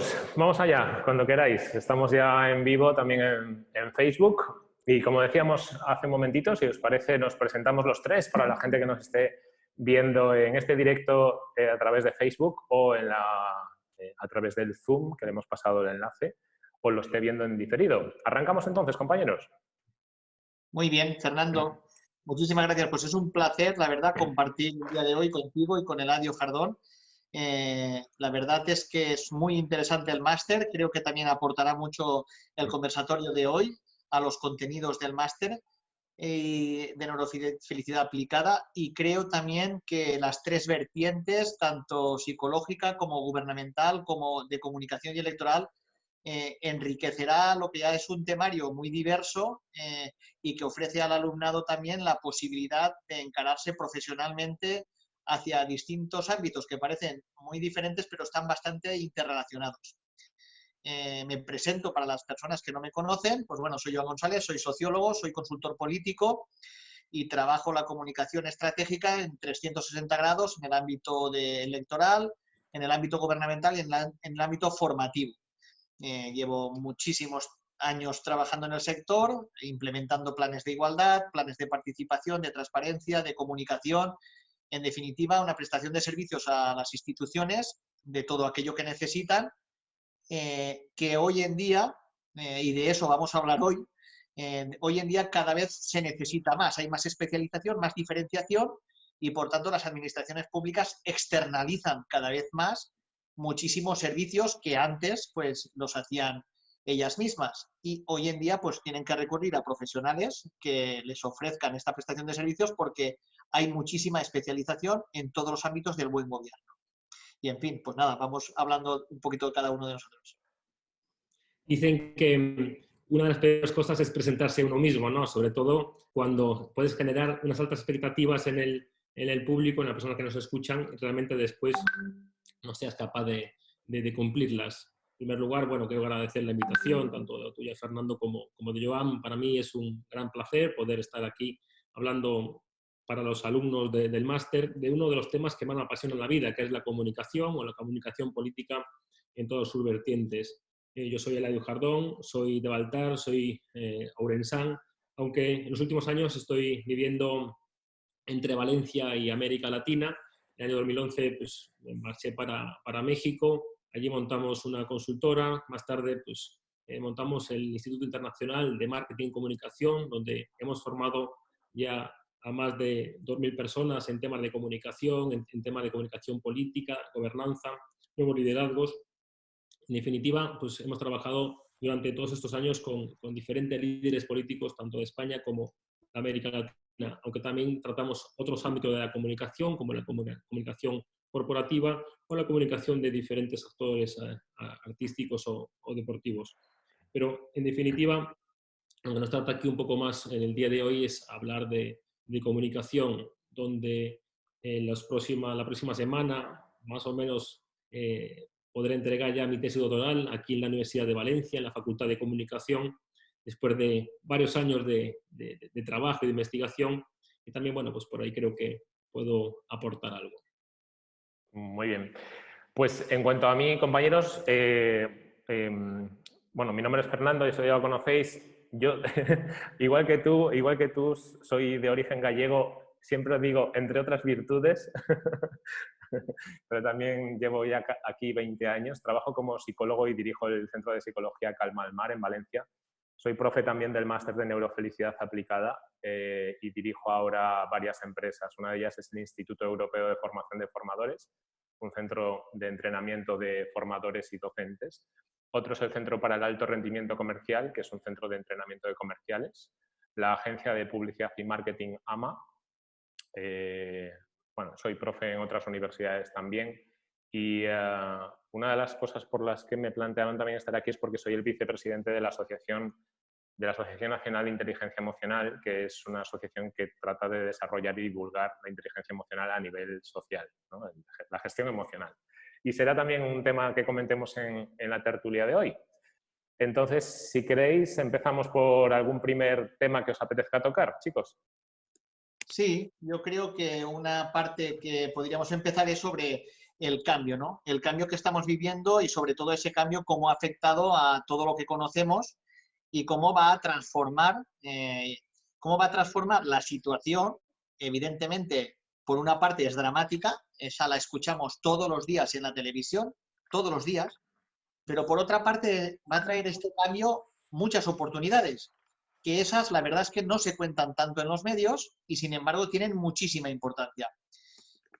chicos, vamos allá, cuando queráis. Estamos ya en vivo también en, Facebook y como decíamos hace un momentito, si os parece, nos presentamos los tres para la gente que nos esté viendo en este directo eh, a través de Facebook o en la, eh, a través del Zoom, que le hemos pasado el enlace, o lo esté viendo en diferido. Arrancamos entonces, compañeros. Muy bien, Fernando. Muchísimas gracias. Pues es un placer, la verdad, compartir el día de hoy contigo y con Eladio Jardón. Eh, la verdad es que es muy interesante el máster. Creo que también aportará mucho el conversatorio de hoy a los contenidos del máster eh, de neurofelicidad aplicada y creo también que las tres vertientes, tanto psicológica como gubernamental, como de comunicación y electoral, eh, enriquecerá lo que ya es un temario muy diverso y que ofrece al alumnado también la posibilidad de encararse profesionalmente hacia distintos ámbitos que parecen muy diferentes pero están bastante interrelacionados. Eh, me presento para las personas que no me conocen, pues bueno, soy Joan González, soy sociólogo, soy consultor político y trabajo la comunicación estratégica en 360 grados en el ámbito de electoral, en el ámbito gubernamental y en el ámbito formativo. Eh, llevo muchísimos años trabajando en el sector, implementando planes de igualdad, planes de participación, de transparencia, de comunicación, en definitiva, una prestación de servicios a las instituciones de todo aquello que necesitan, eh, que hoy en día, eh, y de eso vamos a hablar hoy, hoy en día cada vez se necesita más, hay más especialización, más diferenciación y por tanto las administraciones públicas externalizan cada vez más muchísimos servicios que antes pues los hacían ellas mismas y hoy en día pues tienen que recurrir a profesionales que les ofrezcan esta prestación de servicios porque hay muchísima especialización en todos los ámbitos del buen gobierno. Y en fin, pues nada, vamos hablando un poquito de cada uno de nosotros. Dicen que una de las peores cosas es presentarse uno mismo, ¿no? Sobre todo cuando puedes generar unas altas expectativas en el, en el público, en la persona que nos escuchan, realmente después no seas capaz de, de, cumplirlas. En primer lugar, bueno, quiero agradecer la invitación, tanto de tuya, Fernando, como, como de Joan. Para mí es un gran placer poder estar aquí hablando para los alumnos del máster de uno de los temas que más me apasiona en la vida, que es la comunicación o la comunicación política en todos sus vertientes. Eh, yo soy Eladio Jardón, soy de Baltar, soy eh, aurensán, aunque en los últimos años estoy viviendo entre Valencia y América Latina el año 2011 pues, marché para, para, México, allí montamos una consultora, más tarde pues, eh, montamos el Instituto Internacional de Marketing y Comunicación, donde hemos formado ya a más de 2.000 personas en temas de comunicación, en, temas de comunicación política, gobernanza, nuevos liderazgos. En definitiva, pues hemos trabajado durante todos estos años con, con diferentes líderes políticos, tanto de España como de América Latina aunque también tratamos otros ámbitos de la comunicación, como la comunicación corporativa o la comunicación de diferentes actores eh, artísticos o, deportivos. Pero, en definitiva, lo que nos trata aquí un poco más en el día de hoy es hablar de, comunicación, donde en las próxima, la próxima semana, más o menos, eh, podré entregar ya mi tesis doctoral aquí en la Universidad de Valencia, en la Facultad de Comunicación, después de varios años de, trabajo y de investigación. Y también, bueno, pues por ahí creo que puedo aportar algo. Muy bien. Pues en cuanto a mí, compañeros, eh, em, bueno, mi nombre es Fernando, eso ya lo conocéis. Yo, igual que tú, igual que tú, soy de origen gallego, siempre os digo, entre otras virtudes, pero también llevo ya aquí 20 años. Trabajo como psicólogo y dirijo el Centro de Psicología Calma al Mar en Valencia. Soy profe también del máster de neurofelicidad aplicada eh, y dirijo ahora varias empresas. Una de ellas es el Instituto Europeo de Formación de Formadores, un centro de entrenamiento de formadores y docentes. Otro es el Centro para el Alto Rendimiento Comercial, que es un centro de entrenamiento de comerciales. La Agencia de Publicidad y Marketing AMA. Eh, bueno, soy profe en otras universidades también. Y eh, una de las cosas por las que me plantearon también estar aquí es porque soy el vicepresidente de la Asociación de la Asociación Nacional de Inteligencia Emocional, que es una asociación que trata de desarrollar y divulgar la inteligencia emocional a nivel social, la gestión emocional. Y será también un tema que comentemos en, en la tertulia de hoy. Entonces, si queréis, empezamos por algún primer tema que os apetezca tocar, chicos. Sí, yo creo que una parte que podríamos empezar es sobre el cambio, ¿no? El cambio que estamos viviendo y sobre todo ese cambio cómo ha afectado a todo lo que conocemos y cómo va a transformar, eh, cómo va a transformar la situación. Evidentemente, por una parte es dramática, esa la escuchamos todos los días en la televisión, todos los días, pero por otra parte va a traer este cambio muchas oportunidades, que esas la verdad es que no se cuentan tanto en los medios y sin embargo tienen muchísima importancia.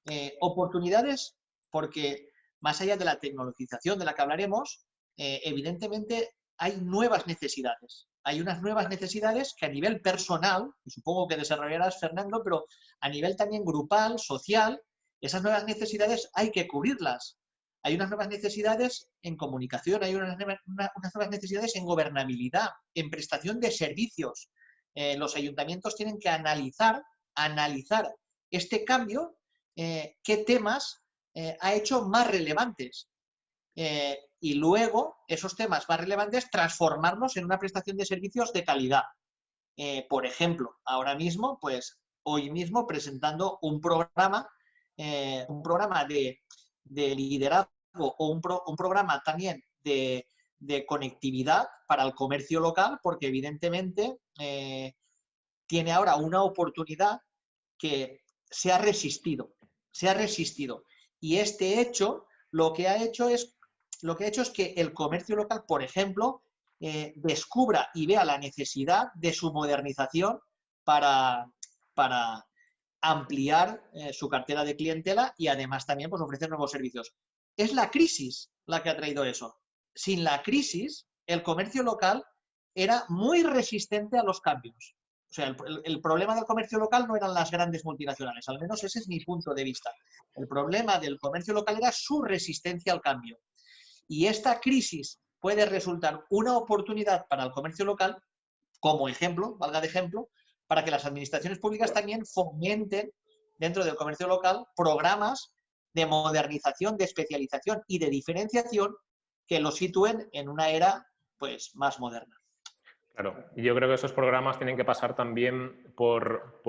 Eh, oportunidades porque más allá de la tecnologización de la que hablaremos, eh, evidentemente hay nuevas necesidades. Hay unas nuevas necesidades que a nivel personal, y supongo que desarrollarás, Fernando, pero a nivel también grupal, social, esas nuevas necesidades hay que cubrirlas. Hay unas nuevas necesidades en comunicación, hay unas, nuevas necesidades en gobernabilidad, en prestación de servicios. Eh, los ayuntamientos tienen que analizar, analizar este cambio, eh, qué temas eh, ha hecho más relevantes. Eh, y luego, esos temas más relevantes, transformarlos en una prestación de servicios de calidad. Eh, por ejemplo, ahora mismo, pues hoy mismo presentando un programa, un programa de, liderazgo o un, programa también de, de, conectividad para el comercio local, porque evidentemente tiene ahora una oportunidad que se ha resistido, se ha resistido. Y este hecho lo que ha hecho es, lo que ha hecho es que el comercio local, por ejemplo, eh, descubra y vea la necesidad de su modernización para, para ampliar eh, su cartera de clientela y además también pues, ofrecer nuevos servicios. Es la crisis la que ha traído eso. Sin la crisis, el comercio local era muy resistente a los cambios. O sea, el, problema del comercio local no eran las grandes multinacionales, al menos ese es mi punto de vista. El problema del comercio local era su resistencia al cambio. Y esta crisis puede resultar una oportunidad para el comercio local, como ejemplo, valga de ejemplo, para que las administraciones públicas también fomenten dentro del comercio local programas de modernización, de especialización y de diferenciación que lo sitúen en una era pues, más moderna. Claro, yo creo que esos programas tienen que pasar también por,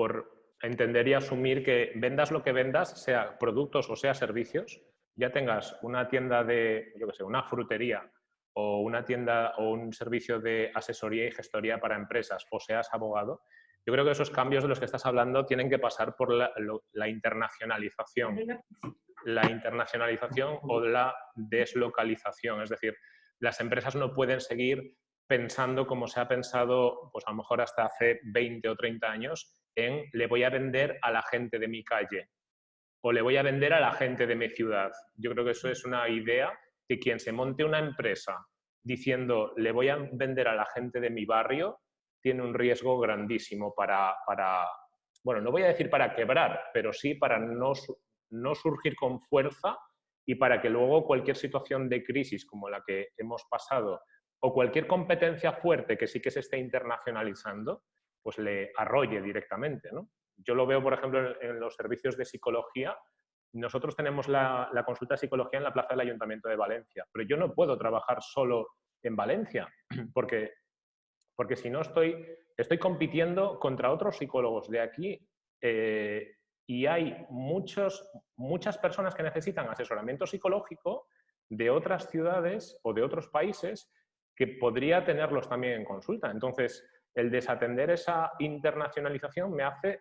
entender y asumir que vendas lo que vendas, sea productos o sea servicios, ya tengas una tienda de, yo qué sé, una frutería o una tienda o un servicio de asesoría y gestoría para empresas o seas abogado, yo creo que esos cambios de los que estás hablando tienen que pasar por la, la internacionalización. La internacionalización o la deslocalización. Es decir, las empresas no pueden seguir pensando como se ha pensado, pues a lo mejor hasta hace 20 o 30 años, en le voy a vender a la gente de mi calle o le voy a vender a la gente de mi ciudad. Yo creo que eso es una idea que quien se monte una empresa diciendo le voy a vender a la gente de mi barrio, tiene un riesgo grandísimo para, para bueno, no voy a decir para quebrar, pero sí para no, no surgir con fuerza y para que luego cualquier situación de crisis como la que hemos pasado o cualquier competencia fuerte que sí que se esté internacionalizando, pues le arrolle directamente. Yo lo veo, por ejemplo, en, los servicios de psicología. Nosotros tenemos la, consulta de psicología en la Plaza del Ayuntamiento de Valencia, pero yo no puedo trabajar solo en Valencia, porque, porque si no estoy, estoy compitiendo contra otros psicólogos de aquí eh, y hay muchos, muchas personas que necesitan asesoramiento psicológico de otras ciudades o de otros países que podría tenerlos también en consulta. Entonces, el desatender esa internacionalización me hace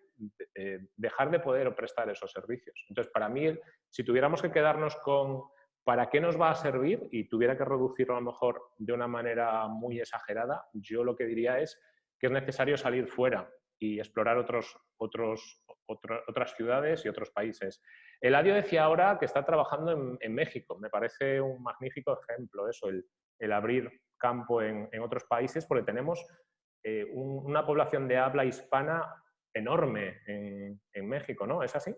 eh, dejar de poder prestar esos servicios. Entonces, para mí, si tuviéramos que quedarnos con para qué nos va a servir y tuviera que reducirlo a lo mejor de una manera muy exagerada, yo lo que diría es que es necesario salir fuera y explorar otros, otros, otras ciudades y otros países. Eladio decía ahora que está trabajando en, en México. Me parece un magnífico ejemplo eso, el, el abrir campo en, otros países, porque tenemos eh, una población de habla hispana enorme en, México, ¿no? ¿Es así?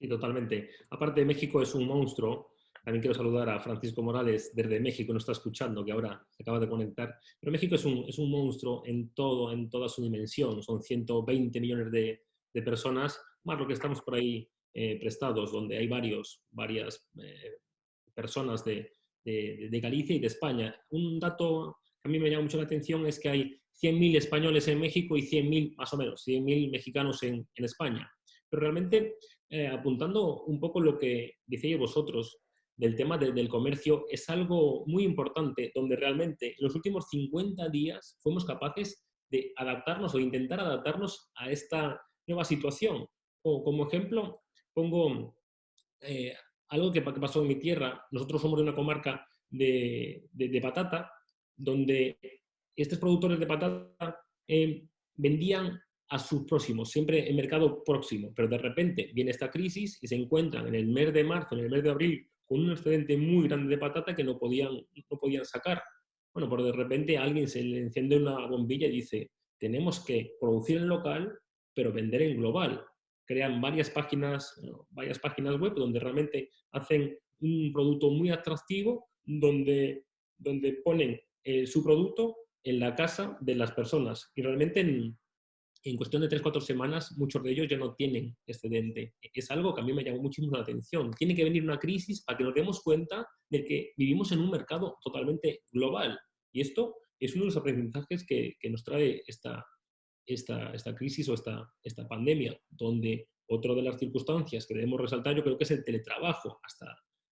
Sí, totalmente. Aparte, México es un monstruo. También quiero saludar a Francisco Morales desde México, nos está escuchando, que ahora se acaba de conectar. Pero México es un, es un monstruo en todo, en toda su dimensión. Son 120 millones de, personas, más lo que estamos por ahí eh, prestados, donde hay varios, varias eh, personas de, de, Galicia y de España. Un dato que a mí me llama mucho la atención es que hay 100.000 españoles en México y 100.000, más o menos, 100.000 mexicanos en, España. Pero realmente eh, apuntando un poco lo que decíais vosotros del tema del comercio, es algo muy importante donde realmente en los últimos 50 días fuimos capaces de adaptarnos o intentar adaptarnos a esta nueva situación. O como ejemplo, pongo eh, algo que, pasó en mi tierra. Nosotros somos de una comarca de, patata, donde estos productores de patata eh, vendían a sus próximos, siempre en mercado próximo, pero de repente viene esta crisis y se encuentran en el mes de marzo, en el mes de abril, con un excedente muy grande de patata que no podían, no podían sacar. Bueno, pero de repente alguien se le enciende una bombilla y dice, tenemos que producir en local, pero vender en global. Crean varias páginas, varias páginas web donde realmente hacen un producto muy atractivo, donde, donde ponen eh, su producto en la casa de las personas. Y realmente en, en cuestión de 3-4 semanas, muchos de ellos ya no tienen excedente. Es algo que a mí me llamó muchísimo la atención. Tiene que venir una crisis para que nos demos cuenta de que vivimos en un mercado totalmente global. Y esto es uno de los aprendizajes que, que nos trae esta, esta, esta, crisis o esta, esta pandemia, donde otra de las circunstancias que debemos resaltar yo creo que es el teletrabajo. Hasta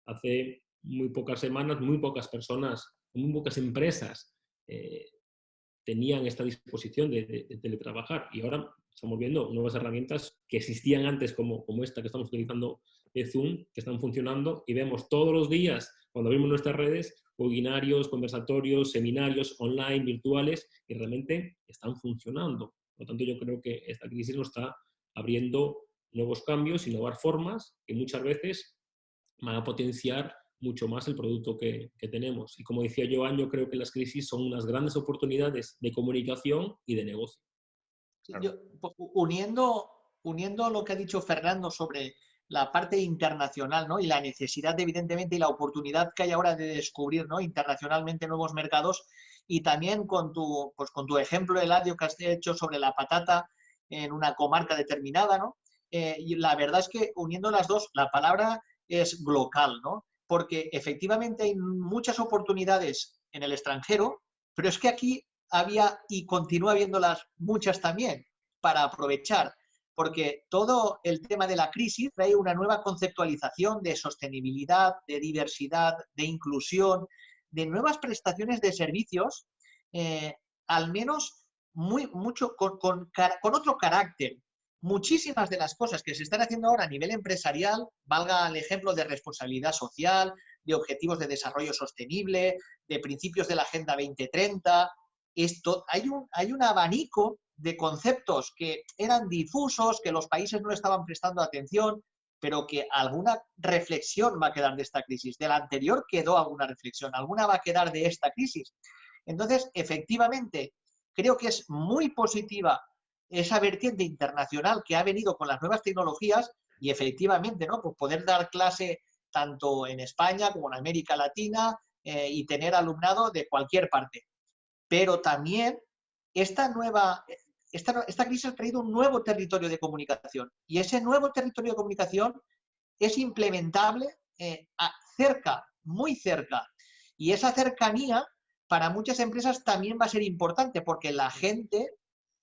hace muy pocas semanas, muy pocas personas, muy pocas empresas eh, tenían esta disposición de, teletrabajar y ahora estamos viendo nuevas herramientas que existían antes como, como esta que estamos utilizando de Zoom, que están funcionando y vemos todos los días, cuando vemos nuestras redes, webinarios, conversatorios, seminarios online, virtuales, que realmente están funcionando. Por lo tanto, yo creo que esta crisis nos está abriendo nuevos cambios y nuevas formas que muchas veces van a potenciar mucho más el producto que, tenemos. Y como decía Joan, yo creo que las crisis son unas grandes oportunidades de comunicación y de negocio. uniendo, uniendo lo que ha dicho Fernando sobre la parte internacional ¿no? y la necesidad, evidentemente, y la oportunidad que hay ahora de descubrir ¿no? internacionalmente nuevos mercados, y también con tu, pues, con tu ejemplo, Eladio, que has hecho sobre la patata en una comarca determinada, ¿no? Eh, y la verdad es que uniendo las dos, la palabra es local, ¿no? porque efectivamente hay muchas oportunidades en el extranjero, pero es que aquí había y continúa habiéndolas muchas también para aprovechar, porque todo el tema de la crisis trae una nueva conceptualización de sostenibilidad, de diversidad, de inclusión, de nuevas prestaciones de servicios, eh, al menos muy, mucho con, con otro carácter, muchísimas de las cosas que se están haciendo ahora a nivel empresarial, valga el ejemplo de responsabilidad social, de objetivos de desarrollo sostenible, de principios de la Agenda 2030, esto, hay, un, hay un abanico de conceptos que eran difusos, que los países no estaban prestando atención, pero que alguna reflexión va a quedar de esta crisis. De la anterior quedó alguna reflexión, alguna va a quedar de esta crisis. Entonces, efectivamente, creo que es muy positiva esa vertiente internacional que ha venido con las nuevas tecnologías y efectivamente, ¿no? Pues poder dar clase tanto en España como en América Latina eh, y tener alumnado de cualquier parte. Pero también esta nueva, esta, esta crisis ha traído un nuevo territorio de comunicación y ese nuevo territorio de comunicación es implementable eh, cerca, muy cerca. Y esa cercanía para muchas empresas también va a ser importante porque la gente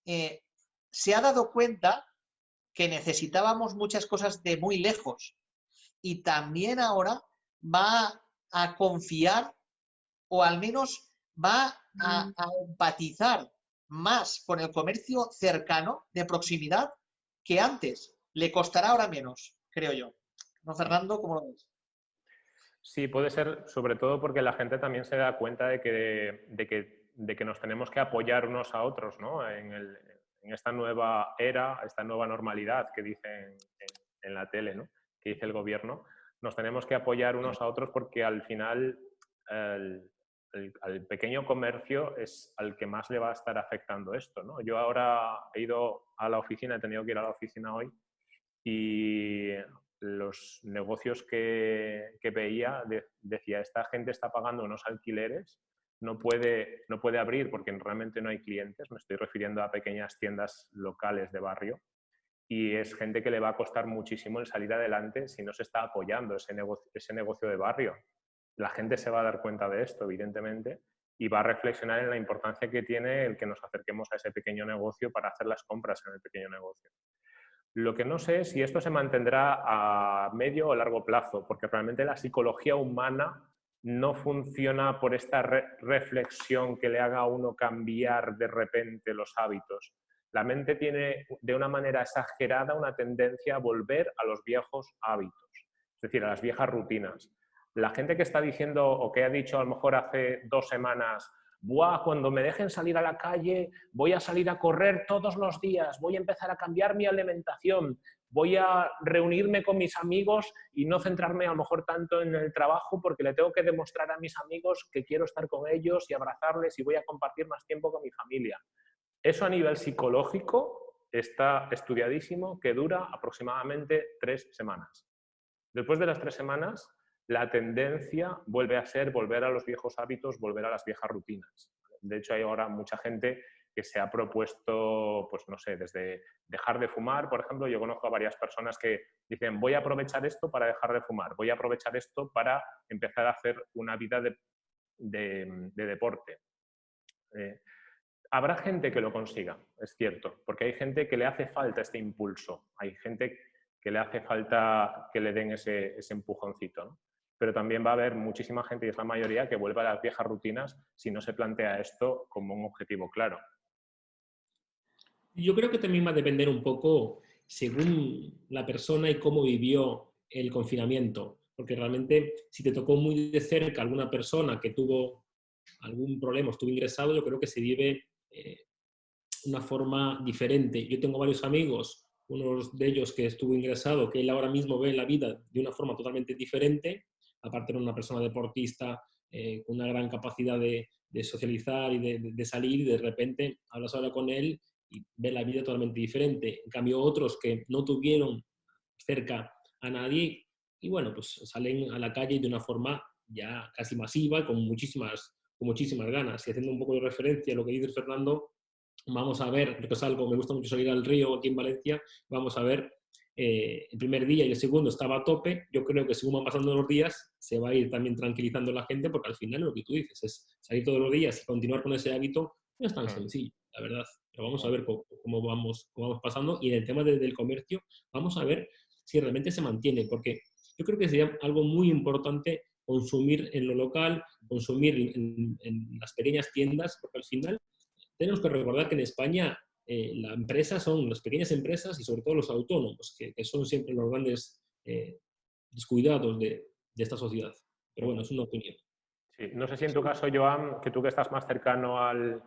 eh, se ha dado cuenta que necesitábamos muchas cosas de muy lejos y también ahora va a confiar o al menos va a, empatizar más con el comercio cercano, de proximidad, que antes. Le costará ahora menos, creo yo. ¿No, Fernando? ¿Cómo lo ves? Sí, puede ser, sobre todo porque la gente también se da cuenta de que, de que, de que nos tenemos que apoyar unos a otros ¿no? en, el, en esta nueva era, esta nueva normalidad que dicen en, la tele, ¿no? que dice el gobierno, nos tenemos que apoyar unos a otros porque al final al pequeño comercio es al que más le va a estar afectando esto. ¿no? Yo ahora he ido a la oficina, he tenido que ir a la oficina hoy y los negocios que, que veía decía, esta gente está pagando unos alquileres no puede, no puede abrir porque realmente no hay clientes, me estoy refiriendo a pequeñas tiendas locales de barrio, y es gente que le va a costar muchísimo el salir adelante si no se está apoyando ese negocio, ese negocio de barrio. La gente se va a dar cuenta de esto, evidentemente, y va a reflexionar en la importancia que tiene el que nos acerquemos a ese pequeño negocio para hacer las compras en el pequeño negocio. Lo que no sé es si esto se mantendrá a medio o largo plazo, porque realmente la psicología humana no funciona por esta reflexión que le haga a uno cambiar de repente los hábitos. La mente tiene de una manera exagerada una tendencia a volver a los viejos hábitos, es decir, a las viejas rutinas. La gente que está diciendo o que ha dicho a lo mejor hace dos semanas, Buah, cuando me dejen salir a la calle, voy a salir a correr todos los días, voy a empezar a cambiar mi alimentación, voy a reunirme con mis amigos y no centrarme a lo mejor tanto en el trabajo porque le tengo que demostrar a mis amigos que quiero estar con ellos y abrazarles y voy a compartir más tiempo con mi familia. Eso a nivel psicológico está estudiadísimo que dura aproximadamente tres semanas. Después de las tres semanas, la tendencia vuelve a ser volver a los viejos hábitos, volver a las viejas rutinas. De hecho, hay ahora mucha gente que se ha propuesto, pues no sé, desde dejar de fumar, por ejemplo, yo conozco a varias personas que dicen, voy a aprovechar esto para dejar de fumar, voy a aprovechar esto para empezar a hacer una vida de, deporte. Eh, habrá gente que lo consiga, es cierto, porque hay gente que le hace falta este impulso, hay gente que le hace falta que le den ese, ese empujoncito. Pero también va a haber muchísima gente, y es la mayoría, que vuelva a las viejas rutinas si no se plantea esto como un objetivo claro. Yo creo que también va a depender un poco según la persona y cómo vivió el confinamiento, porque realmente si te tocó muy de cerca alguna persona que tuvo algún problema, estuvo ingresado, yo creo que se vive eh, una forma diferente. Yo tengo varios amigos, uno de ellos que estuvo ingresado, que él ahora mismo ve la vida de una forma totalmente diferente aparte de una persona deportista eh, con una gran capacidad de, socializar y de, salir, y de repente hablas ahora con él y ves la vida totalmente diferente. En cambio, otros que no tuvieron cerca a nadie, y bueno, pues salen a la calle de una forma ya casi masiva, con muchísimas, muchísimas ganas. Y haciendo un poco de referencia a lo que dice Fernando, vamos a ver, porque es algo, me gusta mucho salir al río aquí en Valencia, vamos a ver eh, el primer día y el segundo estaba a tope, yo creo que según van pasando los días se va a ir también tranquilizando la gente porque al final lo que tú dices es salir todos los días y continuar con ese hábito no es tan sencillo, la verdad. Pero vamos a ver cómo, vamos, cómo vamos pasando y en el tema del comercio vamos a ver si realmente se mantiene porque yo creo que sería algo muy importante consumir en lo local, consumir en, en las pequeñas tiendas porque al final tenemos que recordar que en España eh, la empresa son las pequeñas empresas y sobre todo los autónomos, que, son siempre los grandes eh, descuidados de, esta sociedad. Pero bueno, es una opinión. Sí. No sé si en tu caso, Joan, que tú que estás más cercano al,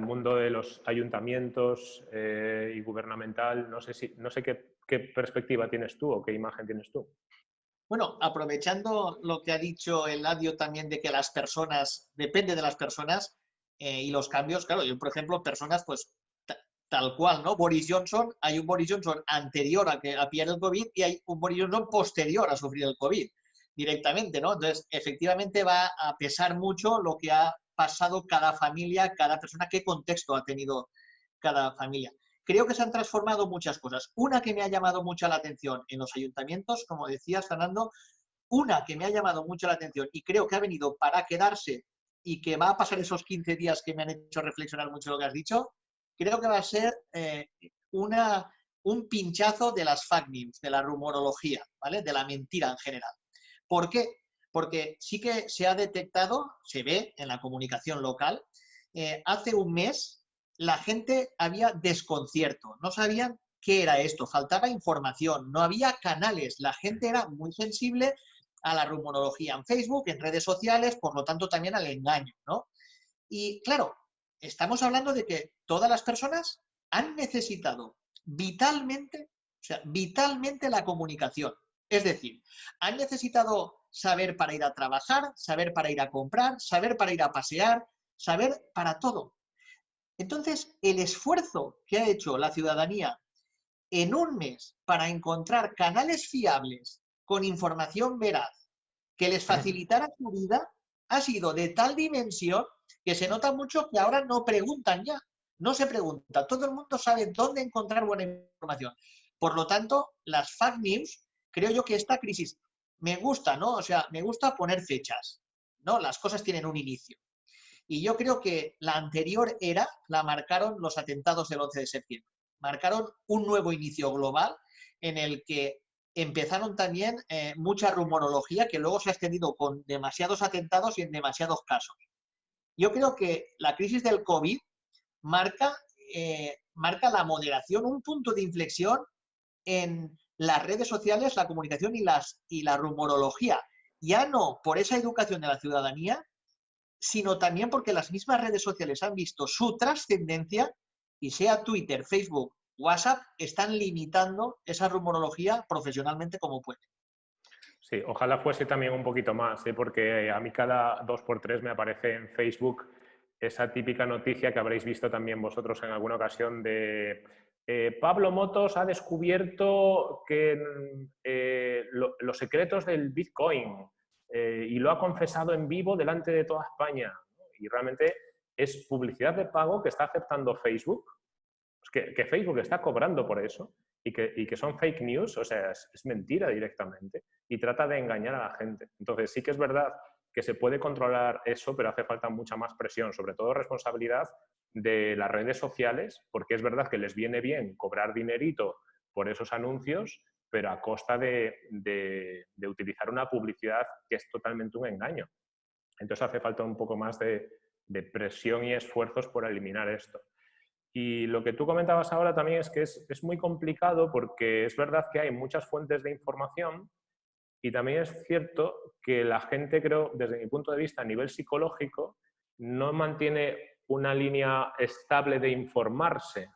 mundo de los ayuntamientos eh, y gubernamental, no sé, si, no sé qué, qué, perspectiva tienes tú o qué imagen tienes tú. Bueno, aprovechando lo que ha dicho Eladio también de que las personas, depende de las personas y los cambios, claro, yo por ejemplo, personas pues tal cual, ¿no? Boris Johnson, hay un Boris Johnson anterior a que a pillar el COVID y hay un Boris Johnson posterior a sufrir el COVID directamente, ¿no? Entonces, efectivamente va a pesar mucho lo que ha pasado cada familia, cada persona, qué contexto ha tenido cada familia. Creo que se han transformado muchas cosas. Una que me ha llamado mucho la atención en los ayuntamientos, como decías, Fernando, una que me ha llamado mucho la atención y creo que ha venido para quedarse y que va a pasar esos 15 días que me han hecho reflexionar mucho lo que has dicho, creo que va a ser eh, una, un pinchazo de las fake news, de la rumorología, ¿vale? De la mentira en general. ¿Por qué? Porque sí que se ha detectado, se ve en la comunicación local, eh, hace un mes la gente había desconcierto, no sabían qué era esto, faltaba información, no había canales, la gente era muy sensible a la rumorología en Facebook, en redes sociales, por lo tanto también al engaño, ¿no? Y claro, estamos hablando de que todas las personas han necesitado vitalmente, o sea, vitalmente la comunicación. Es decir, han necesitado saber para ir a trabajar, saber para ir a comprar, saber para ir a pasear, saber para todo. Entonces, el esfuerzo que ha hecho la ciudadanía en un mes para encontrar canales fiables con información veraz que les facilitara su vida ha sido de tal dimensión que se nota mucho que ahora no preguntan ya, no se pregunta, todo el mundo sabe dónde encontrar buena información. Por lo tanto, las fake news, creo yo que esta crisis me gusta, ¿no? O sea, me gusta poner fechas, ¿no? Las cosas tienen un inicio. Y yo creo que la anterior era la marcaron los atentados del 11 de septiembre. Marcaron un nuevo inicio global en el que empezaron también eh, mucha rumorología que luego se ha extendido con demasiados atentados y en demasiados casos. Yo creo que la crisis del COVID marca, eh, marca la moderación, un punto de inflexión en las redes sociales, la comunicación y, la rumorología. Ya no por esa educación de la ciudadanía, sino también porque las mismas redes sociales han visto su trascendencia y sea Twitter, Facebook, WhatsApp, están limitando esa rumorología profesionalmente como puede. Sí, ojalá fuese también un poquito más, ¿eh? porque a mí cada dos por tres me aparece en Facebook esa típica noticia que habréis visto también vosotros en alguna ocasión de eh, Pablo Motos ha descubierto que eh, los secretos del Bitcoin y lo ha confesado en vivo delante de toda España. Y realmente es publicidad de pago que está aceptando Facebook, que, Facebook está cobrando por eso y que, son fake news, o sea, es, mentira directamente y trata de engañar a la gente. Entonces sí que es verdad que se puede controlar eso, pero hace falta mucha más presión, sobre todo responsabilidad de las redes sociales, porque es verdad que les viene bien cobrar dinerito por esos anuncios, pero a costa de, de utilizar una publicidad que es totalmente un engaño. Entonces hace falta un poco más de, de presión y esfuerzos por eliminar esto. Y lo que tú comentabas ahora también es que es, muy complicado porque es verdad que hay muchas fuentes de información y también es cierto que la gente, creo, desde mi punto de vista, a nivel psicológico, no mantiene una línea estable de informarse.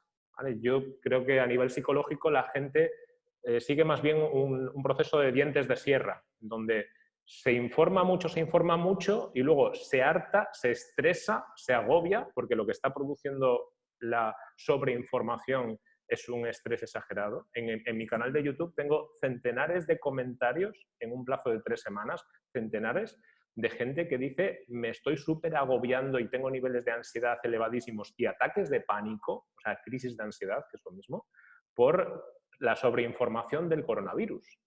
Yo creo que a nivel psicológico la gente eh, sigue más bien un, un proceso de dientes de sierra, donde se informa mucho, se informa mucho y luego se harta, se estresa, se agobia, porque lo que está produciendo la sobreinformación es un estrés exagerado. En, mi canal de YouTube tengo centenares de comentarios en un plazo de tres semanas, centenares de gente que dice me estoy súper agobiando y tengo niveles de ansiedad elevadísimos y ataques de pánico, o sea, crisis de ansiedad, que es lo mismo, por la sobreinformación del coronavirus.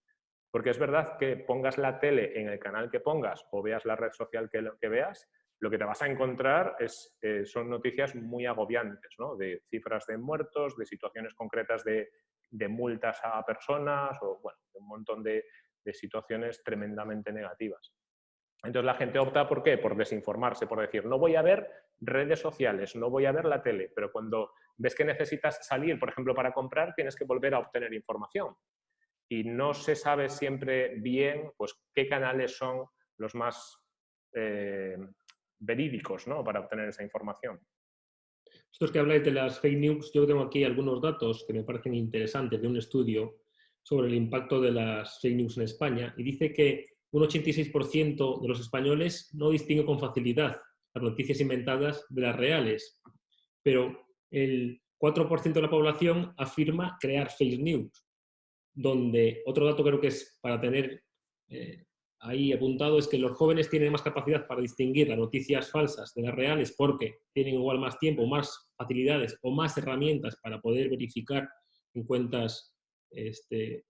Porque es verdad que pongas la tele en el canal que pongas o veas la red social que, que veas, lo que te vas a encontrar es, eh, son noticias muy agobiantes, ¿no? de cifras de muertos, de situaciones concretas de, multas a personas o bueno, un montón de, de, situaciones tremendamente negativas. Entonces la gente opta por qué? Por desinformarse, por decir, no voy a ver redes sociales, no voy a ver la tele, pero cuando ves que necesitas salir, por ejemplo, para comprar, tienes que volver a obtener información. Y no se sabe siempre bien pues, qué canales son los más eh, verídicos ¿no? para obtener esa información. Estos que habláis de las fake news, yo tengo aquí algunos datos que me parecen interesantes de un estudio sobre el impacto de las fake news en España y dice que un 86% de los españoles no distingue con facilidad las noticias inventadas de las reales, pero el 4% de la población afirma crear fake news, donde otro dato creo que es para tener eh, ahí apuntado es que los jóvenes tienen más capacidad para distinguir las noticias falsas de las reales porque tienen igual más tiempo, más facilidades o más herramientas para poder verificar en cuentas este,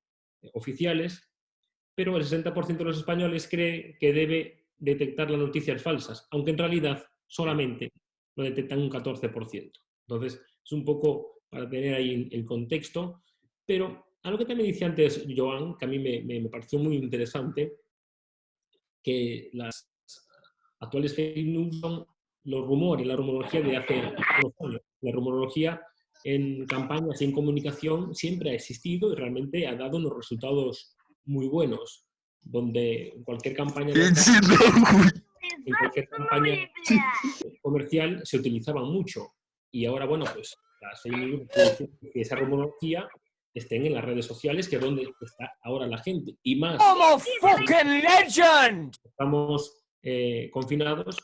oficiales, pero el 60% de los españoles cree que debe detectar las noticias falsas, aunque en realidad solamente lo detectan un 14%. Entonces, es un poco para tener ahí el contexto, pero algo que también dice antes Joan, que a mí me, me pareció muy interesante, que las actuales fake news son los rumores, la rumorología de hace unos años. La rumorología en campañas y en comunicación siempre ha existido y realmente ha dado unos resultados muy buenos, donde en cualquier campaña, en cualquier campaña comercial se utilizaban mucho. Y ahora, bueno, pues las fake news, esa rumorología estén en las redes sociales, que es donde está ahora la gente. Y más. ¡Como fucking legend! Estamos eh, confinados.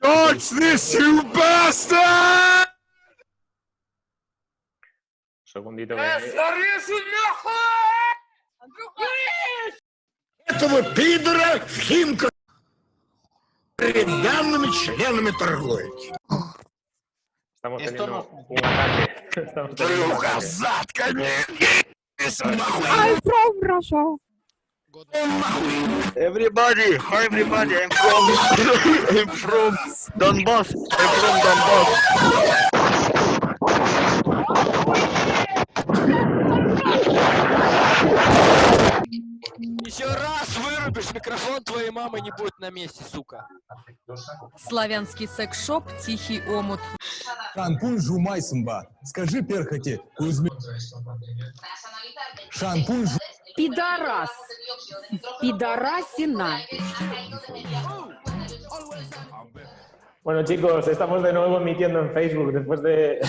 George, this, you bastard! Segundito. Этого пидора в Химках перед данными членами торговли. Estamos teniendo no... un ataque. Estamos teniendo un ataque. I'm from Russia. Everybody, hi everybody, I'm from I'm from Donbass. I'm from Donbass. Выключи микрофон, твоей мамы не будет на месте, сука. Славянский секс-шоп «Тихий омут». Шампунь жумай сымба. Скажи перхоти, Кузьме. Шампунь жу- Пидорас. Пидорасина. Bueno, chicos, estamos de nuevo emitiendo en Facebook después de,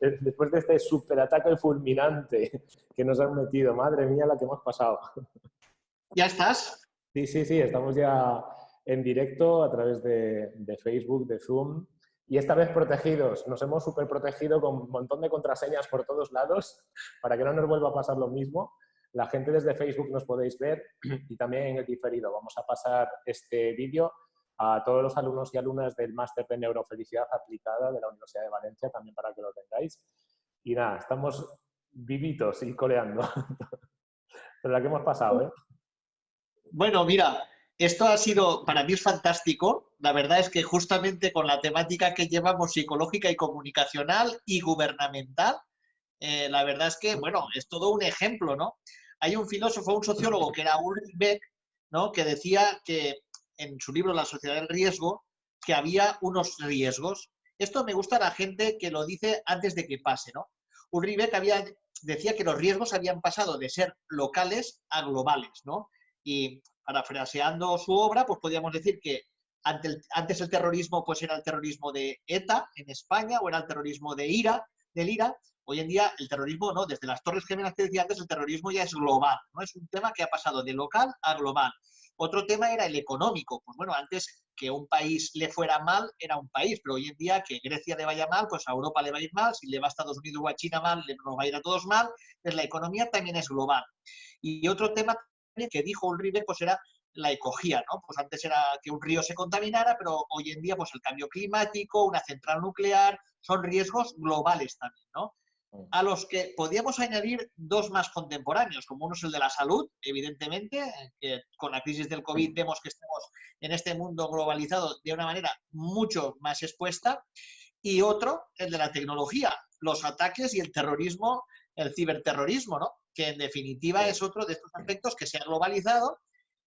después de este superataque fulminante que nos han metido. Madre mía, la que hemos pasado. ¿Ya estás? Sí, sí, sí, estamos ya en directo a través de, de Facebook, de Zoom. Y esta vez protegidos. Nos hemos super protegido con un montón de contraseñas por todos lados para que no nos vuelva a pasar lo mismo. La gente desde Facebook nos podéis ver y también en el diferido. Vamos a pasar este vídeo a todos los alumnos y alumnas del máster de neurofelicidad aplicada de la Universidad de Valencia, también para que lo tengáis. Y nada, estamos vivitos y coleando. Pero la que hemos pasado, ¿eh? Bueno, mira, esto ha sido, para mí es fantástico. La verdad es que justamente con la temática que llevamos psicológica y comunicacional y gubernamental, eh, la verdad es que, bueno, es todo un ejemplo, ¿no? Hay un filósofo, un sociólogo que era Ulrich Beck, ¿no? Que decía que en su libro La sociedad del riesgo, que había unos riesgos. Esto me gusta a la gente que lo dice antes de que pase, ¿no? Ulrich Beck había, decía que los riesgos habían pasado de ser locales a globales, ¿no? Y parafraseando su obra, pues podríamos decir que antes el terrorismo pues era el terrorismo de ETA en España o era el terrorismo de IRA, del IRA. Hoy en día el terrorismo, ¿no? Desde las Torres Gemelas que decía antes, el terrorismo ya es global, ¿no? Es un tema que ha pasado de local a global. Otro tema era el económico. Pues bueno, antes que un país le fuera mal, era un país, pero hoy en día que Grecia le vaya mal, pues a Europa le va a ir mal, si le va a Estados Unidos o a China mal, le- nos va a ir a todos mal. Pues la economía también es global. Y otro tema que dijo Ulrich pues era la ecogía, ¿no? Pues antes era que un río se contaminara, pero hoy en día pues el cambio climático, una central nuclear, son riesgos globales también, ¿no? A los que podíamos añadir dos más contemporáneos, como uno es el de la salud, evidentemente, que con la crisis del COVID vemos que estamos en este mundo globalizado de una manera mucho más expuesta, y otro, el de la tecnología, los ataques y el terrorismo, el ciberterrorismo, ¿no? Que en definitiva es otro de estos aspectos que se ha globalizado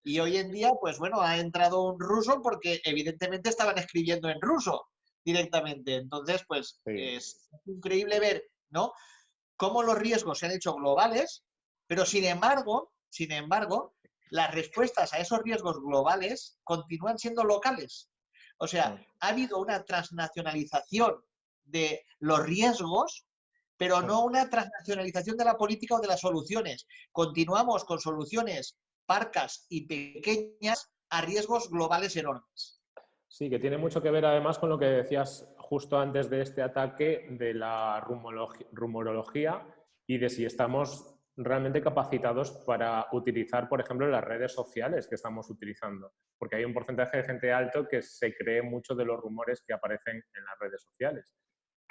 y hoy en día, pues bueno, ha entrado un ruso porque evidentemente estaban escribiendo en ruso directamente. Entonces, pues Sí. es increíble ver, ¿no? Cómo los riesgos se han hecho globales, pero sin embargo, sin embargo, las respuestas a esos riesgos globales continúan siendo locales. O sea, ha habido una transnacionalización de los riesgos, pero no una transnacionalización de la política o de las soluciones. Continuamos con soluciones parcas y pequeñas a riesgos globales enormes. Sí, que tiene mucho que ver además con lo que decías justo antes de este ataque de la rumorología y de si estamos realmente capacitados para utilizar, por ejemplo, las redes sociales que estamos utilizando. Porque hay un porcentaje de gente alto que se cree mucho de los rumores que aparecen en las redes sociales.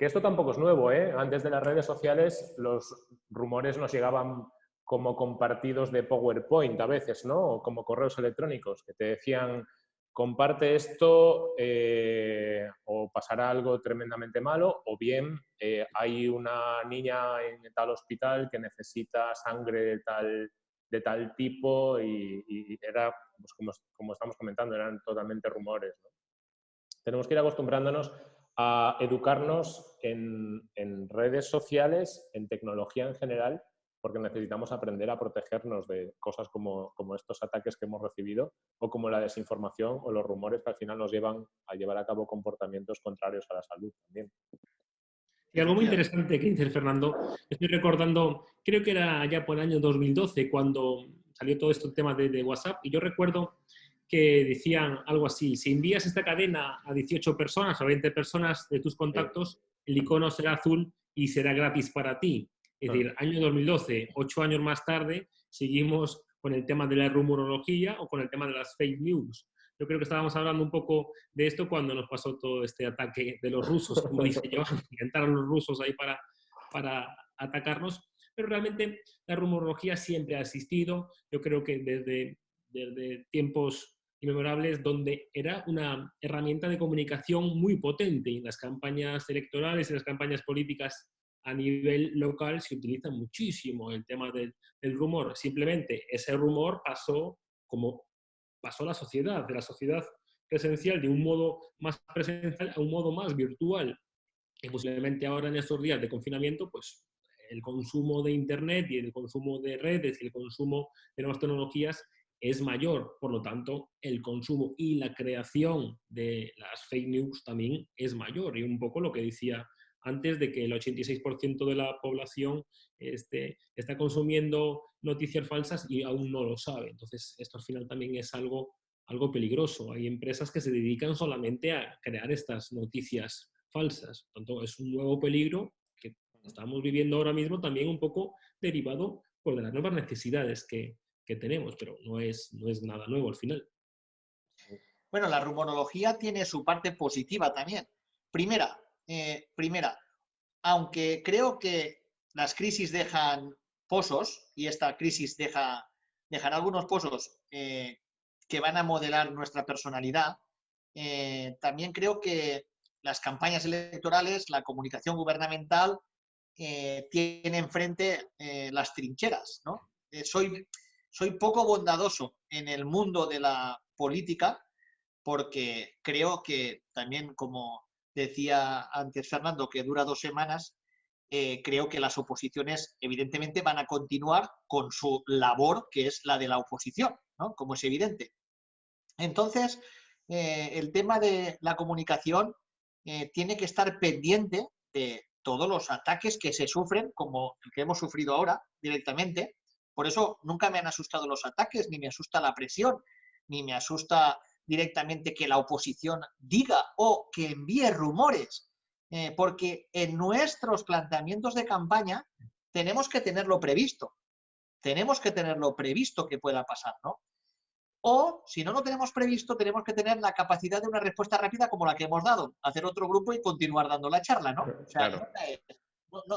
Que esto tampoco es nuevo, ¿eh? Antes de las redes sociales los rumores nos llegaban como compartidos de PowerPoint a veces, ¿no? O como correos electrónicos que te decían comparte esto eh, o pasará algo tremendamente malo, o bien eh, hay una niña en tal hospital que necesita sangre de tal, de tal tipo y, y era, pues como, estamos comentando, eran totalmente rumores. Tenemos que ir acostumbrándonos a educarnos en, en redes sociales, en tecnología en general, porque necesitamos aprender a protegernos de cosas como, como, estos ataques que hemos recibido o como la desinformación o los rumores que al final nos llevan a llevar a cabo comportamientos contrarios a la salud también. Y algo muy interesante que dice Fernando, estoy recordando, creo que era ya por el año 2012 cuando salió todo este tema de, de WhatsApp y yo recuerdo que decían algo así, si envías esta cadena a 18 personas o 20 personas de tus contactos, el icono será azul y será gratis para ti. Es decir, año 2012, ocho años más tarde, seguimos con el tema de la rumorología o con el tema de las fake news. Yo creo que estábamos hablando un poco de esto cuando nos pasó todo este ataque de los rusos, como dice yo, intentaron los rusos ahí para, para atacarnos, pero realmente la rumorología siempre ha existido. Yo creo que desde, desde tiempos inmemorables, donde era una herramienta de comunicación muy potente y en las campañas electorales y las campañas políticas a nivel local se utiliza muchísimo el tema del, del, rumor. Simplemente ese rumor pasó como pasó la sociedad, de la sociedad presencial de un modo más presencial a un modo más virtual. Y posiblemente ahora en estos días de confinamiento, pues el consumo de Internet y el consumo de redes y el consumo de nuevas tecnologías es mayor. Por lo tanto, el consumo y la creación de las fake news también es mayor. Y un poco lo que decía antes de que el 86% de la población este, está consumiendo noticias falsas y aún no lo sabe. Entonces, esto al final también es algo, algo peligroso. Hay empresas que se dedican solamente a crear estas noticias falsas. Por tanto, es un nuevo peligro que estamos viviendo ahora mismo también un poco derivado por las nuevas necesidades que, que tenemos, pero no es, no es nada nuevo al final. Bueno, la rumorología tiene su parte positiva también. Primera, eh, primera, aunque creo que las crisis dejan pozos, y esta crisis deja, dejará algunos pozos eh, que van a modelar nuestra personalidad, eh, también creo que las campañas electorales, la comunicación gubernamental, tiene enfrente las trincheras. ¿no? soy, soy poco bondadoso en el mundo de la política porque creo que también como decía antes Fernando, que dura dos semanas, eh, creo que las oposiciones evidentemente van a continuar con su labor, que es la de la oposición, ¿no? como es evidente. Entonces, eh, el tema de la comunicación eh, tiene que estar pendiente de todos los ataques que se sufren, como el que hemos sufrido ahora directamente. Por eso nunca me han asustado los ataques, ni me asusta la presión, ni me asusta directamente que la oposición diga o que envíe rumores, eh, porque en nuestros planteamientos de campaña tenemos que tenerlo previsto. Tenemos que tenerlo previsto que pueda pasar, ¿no? O, si no lo tenemos previsto, tenemos que tener la capacidad de una respuesta rápida como la que hemos dado, hacer otro grupo y continuar dando la charla, ¿no? O sea, claro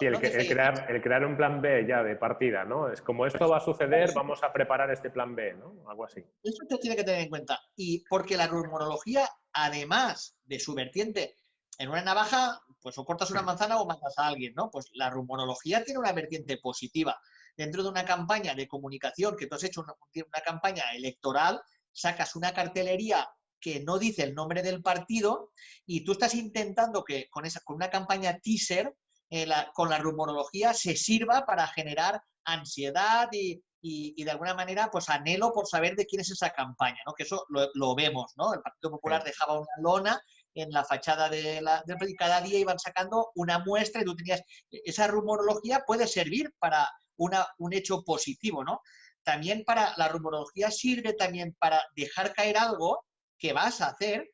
el, crear, el, crear, un plan B ya de partida, ¿no? Es como esto va a suceder, vamos a preparar este plan B, ¿no? Algo así. Eso se tiene que tener en cuenta. Y porque la rumorología, además de su vertiente, en una navaja, pues o cortas una manzana o matas a alguien, ¿no? Pues la rumorología tiene una vertiente positiva. Dentro de una campaña de comunicación, que tú has hecho una, una campaña electoral, sacas una cartelería que no dice el nombre del partido y tú estás intentando que con, esa, con una campaña teaser eh, con la rumorología se sirva para generar ansiedad y, de alguna manera pues anhelo por saber de quién es esa campaña, ¿no? que eso lo, vemos, ¿no? El Partido Popular dejaba una lona en la fachada de la, y cada día iban sacando una muestra y tú tenías, esa rumorología puede servir para una, un hecho positivo, ¿no? También para, la rumorología sirve también para dejar caer algo que vas a hacer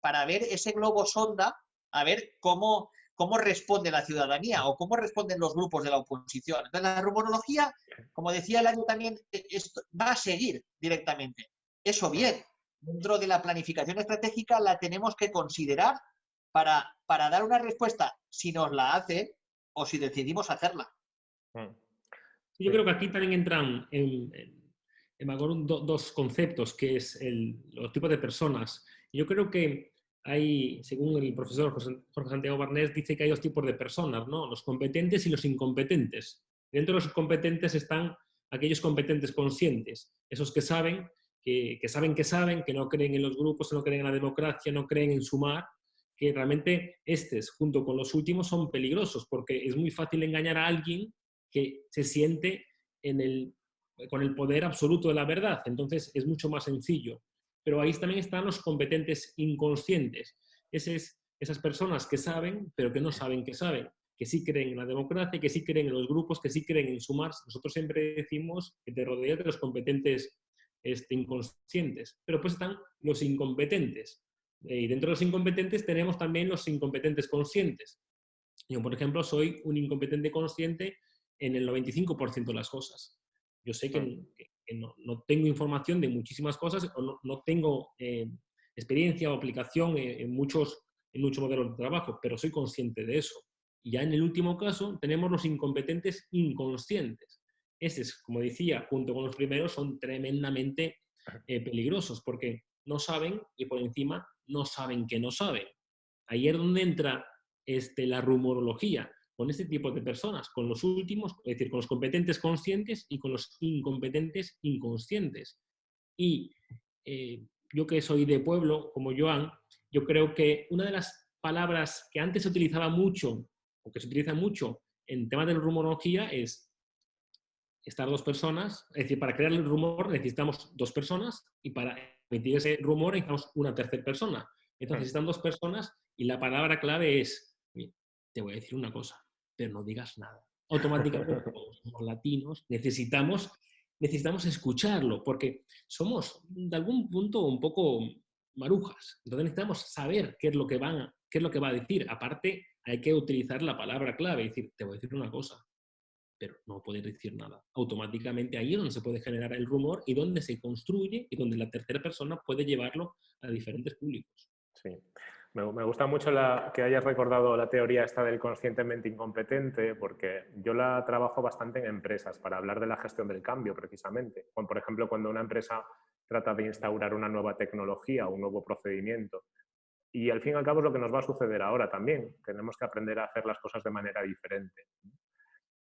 para ver ese globo sonda, a ver cómo, cómo responde la ciudadanía o cómo responden los grupos de la oposición. Entonces, la rumorología, como decía el año también, e, va a seguir directamente. Eso bien, dentro de la planificación estratégica la tenemos que considerar para, para dar una respuesta si nos la hace o si decidimos hacerla. Mm. Yo creo que aquí también entran en, en, dos conceptos, que es el, los tipos de personas. Yo creo que hay, según el profesor Jorge Santiago Barnés, dice que hay dos tipos de personas, ¿no? los competentes y los incompetentes. Dentro de los competentes están aquellos competentes conscientes, esos que saben que, saben que saben, que no creen en los grupos, no creen en la democracia, no creen en sumar, que realmente estos, junto con los últimos, son peligrosos, porque es muy fácil engañar a alguien que se siente en el, con el poder absoluto de la verdad. Entonces es mucho más sencillo pero ahí también están los competentes inconscientes. esas personas que saben, pero que no saben que saben, que sí creen en la democracia, que sí creen en los grupos, que sí creen en sumarse. Nosotros siempre decimos que te rodeas de los competentes este, inconscientes, pero pues están los incompetentes. Y dentro de los incompetentes tenemos también los incompetentes conscientes. Yo, por ejemplo, soy un incompetente consciente en el 95% de las cosas. Yo sé que, no, tengo información de muchísimas cosas o no, tengo eh, experiencia o aplicación en, muchos, en muchos modelos de trabajo, pero soy consciente de eso. Y ya en el último caso tenemos los incompetentes inconscientes. Esos, como decía, junto con los primeros, son tremendamente eh, peligrosos porque no saben y por encima no saben que no saben. Ahí es donde entra este, la rumorología con este tipo de personas, con los últimos, es decir, con los competentes conscientes y con los incompetentes inconscientes. Y eh, yo que soy de pueblo, como Joan, yo creo que una de las palabras que antes se utilizaba mucho, o que se utiliza mucho en temas de rumorología es estar dos personas, es decir, para crear el rumor necesitamos dos personas y para emitir ese rumor necesitamos una tercera persona. Entonces están dos personas y la palabra clave es, te voy a decir una cosa, pero no digas nada. Automáticamente, somos latinos, necesitamos, necesitamos escucharlo, porque somos de algún punto un poco marujas. Entonces necesitamos saber qué es lo que, van, qué es lo que va a decir. Aparte, hay que utilizar la palabra clave, decir, te voy a decir una cosa, pero no puedes decir nada. Automáticamente ahí es donde se puede generar el rumor y donde se construye y donde la tercera persona puede llevarlo a diferentes públicos. Sí. Me, gusta mucho que hayas recordado la teoría esta del conscientemente incompetente, porque yo la trabajo bastante en empresas para hablar de la gestión del cambio, precisamente. por ejemplo, cuando una empresa trata de instaurar una nueva tecnología, un nuevo procedimiento. Y al fin y al cabo es lo que nos va a suceder ahora también. Tenemos que aprender a hacer las cosas de manera diferente.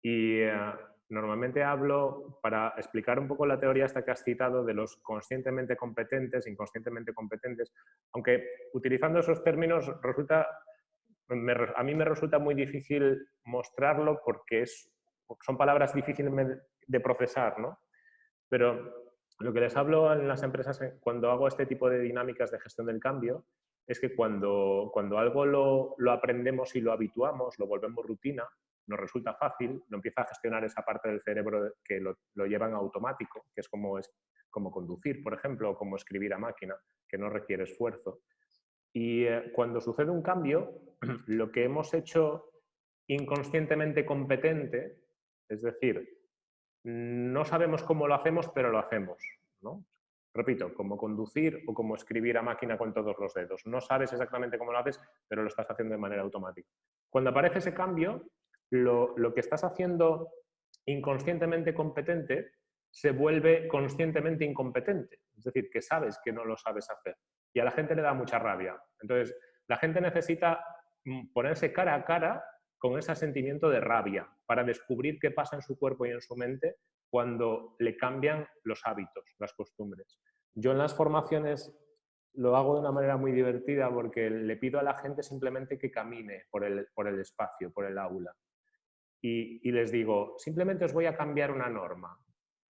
Y eh, normalmente hablo para explicar un poco la teoría esta que has citado de los conscientemente competentes, inconscientemente competentes, aunque utilizando esos términos resulta, a mí me resulta muy difícil mostrarlo porque es, son palabras difíciles de procesar, ¿no? Pero lo que les hablo en las empresas cuando hago este tipo de dinámicas de gestión del cambio es que cuando, cuando algo lo, lo aprendemos y lo habituamos, lo volvemos rutina, nos resulta fácil, lo empieza a gestionar esa parte del cerebro que lo, lo lleva en automático, que es como, es como conducir, por ejemplo, o como escribir a máquina, que no requiere esfuerzo. Y eh, cuando sucede un cambio, lo que hemos hecho inconscientemente competente, es decir, no sabemos cómo lo hacemos, pero lo hacemos. Repito, como conducir o como escribir a máquina con todos los dedos. No sabes exactamente cómo lo haces, pero lo estás haciendo de manera automática. Cuando aparece ese cambio, lo, que estás haciendo inconscientemente competente se vuelve conscientemente incompetente. Es decir, que sabes que no lo sabes hacer. Y a la gente le da mucha rabia. Entonces, la gente necesita mm, ponerse cara a cara con ese sentimiento de rabia para descubrir qué pasa en su cuerpo y en su mente cuando le cambian los hábitos, las costumbres. Yo en las formaciones lo hago de una manera muy divertida porque le pido a la gente simplemente que camine por el, por el espacio, por el aula y, les digo, simplemente os voy a cambiar una norma.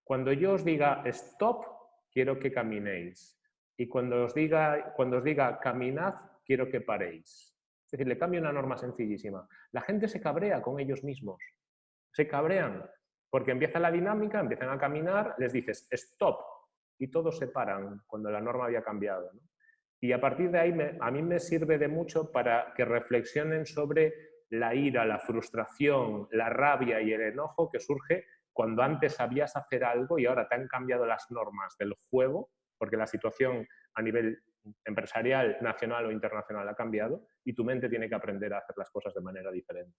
Cuando yo os diga stop, quiero que caminéis. Y cuando os diga, cuando os diga caminad, quiero que paréis. Es decir, le cambio una norma sencillísima. La gente se cabrea con ellos mismos. Se cabrean porque empieza la dinámica, empiezan a caminar, les dices stop y todos se paran cuando la norma había cambiado. Y a partir de ahí a mí me sirve de mucho para que reflexionen sobre la ira, la frustración, la rabia y el enojo que surge cuando antes sabías hacer algo y ahora te han cambiado las normas del juego, porque la situación a nivel empresarial, nacional o internacional ha cambiado y tu mente tiene que aprender a hacer las cosas de manera diferente.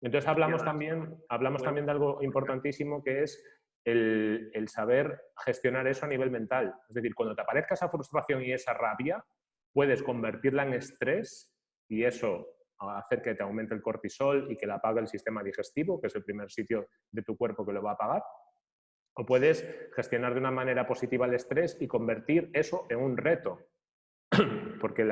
Entonces hablamos también, hablamos también de algo importantísimo que es el, el, saber gestionar eso a nivel mental. Es decir, cuando te aparezca esa frustración y esa rabia, puedes convertirla en estrés y eso hacer que te aumente el cortisol y que la apague el sistema digestivo, que es el primer sitio de tu cuerpo que lo va a apagar. O puedes gestionar de una manera positiva el estrés y convertir eso en un reto. Porque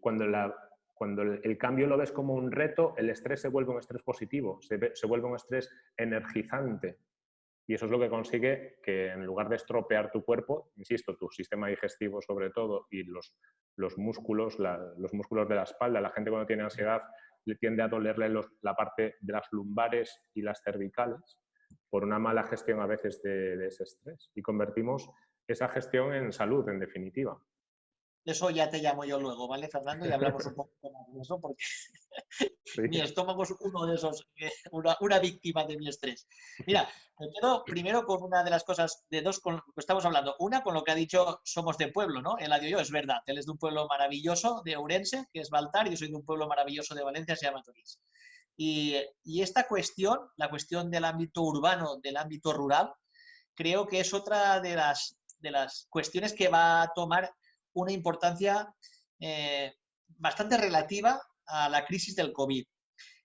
cuando, cuando el, cambio lo ves como un reto, el estrés se vuelve un estrés positivo, se vuelve un estrés energizante. Y eso es lo que consigue que en lugar de estropear tu cuerpo, insisto, tu sistema digestivo sobre todo y los, los músculos, los músculos de la espalda, la gente cuando tiene ansiedad le tiende a dolerle la parte de las lumbares y las cervicales por una mala gestión a veces de, de ese estrés. Y convertimos esa gestión en salud, en definitiva. Eso ya te llamo yo luego, ¿vale, Fernando? Y hablamos un poco más de eso, porque mi estómago es uno de esos, eh, una, víctima de mi estrés. Mira, me quedo primero con una de las cosas, de dos con que estamos hablando. Una con lo que ha dicho Somos de pueblo, ¿no? El yo es verdad. Él es de un pueblo maravilloso de Ourense, que es Baltar, y yo soy de un pueblo maravilloso de Valencia, se llama Torís. Y, y esta cuestión, la cuestión del ámbito urbano, del ámbito rural, creo que es otra de las, de las cuestiones que va a tomar una importancia eh, bastante relativa a la crisis del COVID.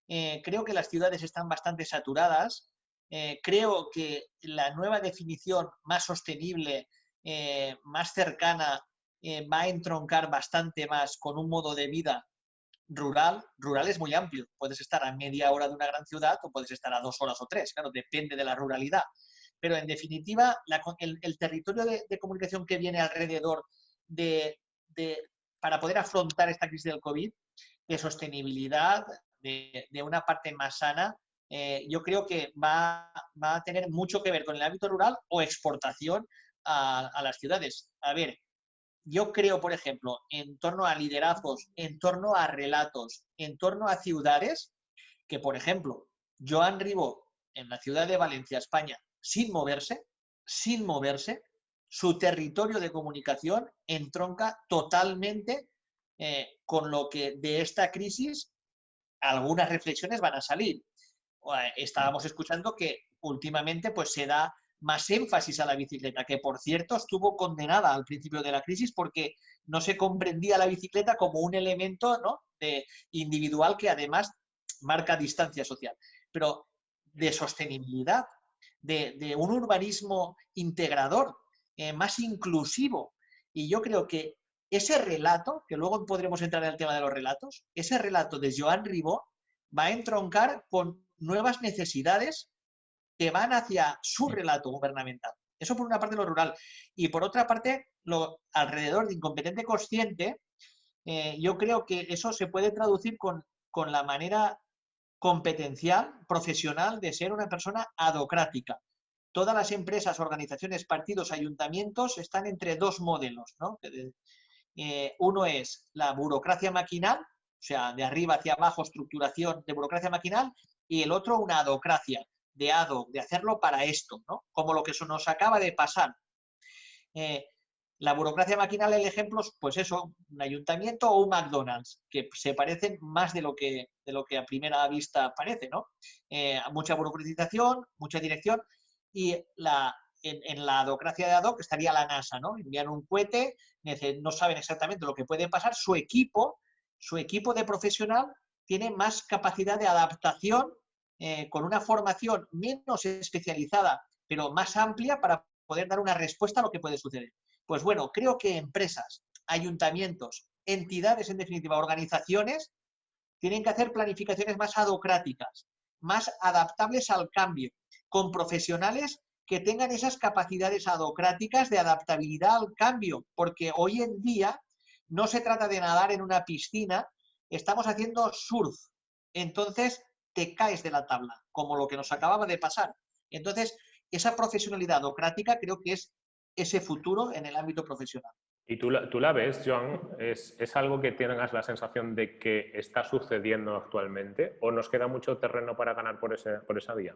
Eh, creo que las ciudades están bastante saturadas Eh, creo que la nueva definición más sostenible, eh, más cercana, eh, va a entroncar bastante más con un modo de vida rural. Rural es muy amplio. Puedes estar a media hora de una gran ciudad o puedes estar a dos horas o tres. Claro, depende de la ruralidad. Pero en definitiva, la- el, el territorio de, de comunicación que viene alrededor de, para poder afrontar esta crisis del COVID, de sostenibilidad, de, de una parte más sana, eh, yo creo que va, va a tener mucho que ver con el ámbito rural o exportación a, a las ciudades. A ver, yo creo, por ejemplo, en torno a liderazgos, en torno a relatos, en torno a ciudades, que, por ejemplo, Joan Ribó, en la ciudad de Valencia, España, sin moverse, sin moverse, su territorio de comunicación entronca totalmente eh, con lo que de esta crisis algunas reflexiones van a salir. Eh, Estábamos escuchando que últimamente pues, se da más énfasis a la bicicleta, que por cierto estuvo condenada al principio de la crisis porque no se comprendía la bicicleta como un elemento ¿no? de, individual que además marca distancia social. Pero de sostenibilidad, de un urbanismo integrador, eh, más inclusivo. Y yo creo que ese relato, que luego podremos entrar en el tema de los relatos, ese relato de Joan Ribó va a entroncar con nuevas necesidades que van hacia su relato gubernamental. Eso por una parte lo rural. Y por otra parte, lo alrededor de incompetente consciente, eh, yo creo que eso se puede traducir con, con la manera competencial, profesional de ser una persona adocrática. Todas las empresas, organizaciones, partidos, ayuntamientos están entre dos modelos. ¿no? Eh, uno es la burocracia maquinal, o sea, de arriba hacia abajo, estructuración de burocracia maquinal, y el otro una adocracia, de ado, de hacerlo para esto, ¿no? como lo que eso nos acaba de pasar. Eh, la burocracia maquinal, el ejemplo, es, pues eso, un ayuntamiento o un McDonald's, que se parecen más de lo que, de lo que a primera vista parece, ¿no? Eh, mucha burocratización, mucha dirección, y la, en, la adocracia de ad hoc estaría la NASA, ¿no? Envían un cohete, no saben exactamente lo que puede pasar, su equipo, su equipo de profesional tiene más capacidad de adaptación eh, con una formación menos especializada, pero más amplia para poder dar una respuesta a lo que puede suceder. Pues bueno, creo que empresas, ayuntamientos, entidades, en definitiva, organizaciones, tienen que hacer planificaciones más adocráticas, más adaptables al cambio, con profesionales que tengan esas capacidades adocráticas de adaptabilidad al cambio, porque hoy en día no se trata de nadar en una piscina, estamos haciendo surf. Entonces, te caes de la tabla, como lo que nos acababa de pasar. Entonces, esa profesionalidad adocrática creo que es ese futuro en el ámbito profesional. ¿Y tú la, tú la ves, Joan? ¿Es, ¿Es, algo que tengas la sensación de que está sucediendo actualmente o nos queda mucho terreno para ganar por, ese, por esa vía?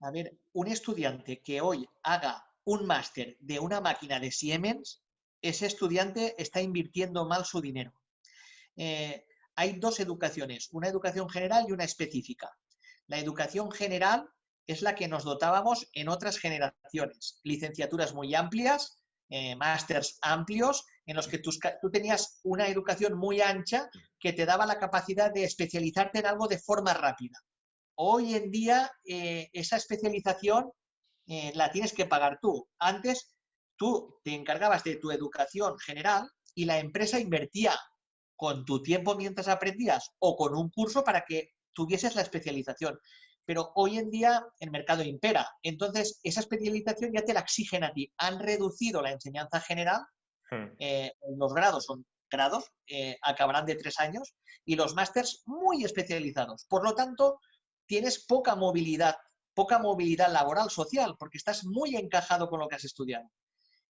A ver, un estudiante que hoy haga un máster de una máquina de Siemens, ese estudiante está invirtiendo mal su dinero. Eh, hay dos educaciones, una educación general y una específica. La educación general es la que nos dotábamos en otras generaciones. Licenciaturas muy amplias, eh, másters amplios, en los que tú, tú, tenías una educación muy ancha que te daba la capacidad de especializarte en algo de forma rápida. Hoy en día eh, esa especialización eh, la tienes que pagar tú. Antes tú te encargabas de tu educación general y la empresa invertía con tu tiempo mientras aprendías o con un curso para que tuvieses la especialización pero hoy en día el mercado impera. Entonces, esa especialización ya te la exigen a ti. Han reducido la enseñanza general, hmm. eh, los grados son grados, eh, acabarán de tres años, y los másters muy especializados. Por lo tanto, tienes poca movilidad, poca movilidad laboral social, porque estás muy encajado con lo que has estudiado.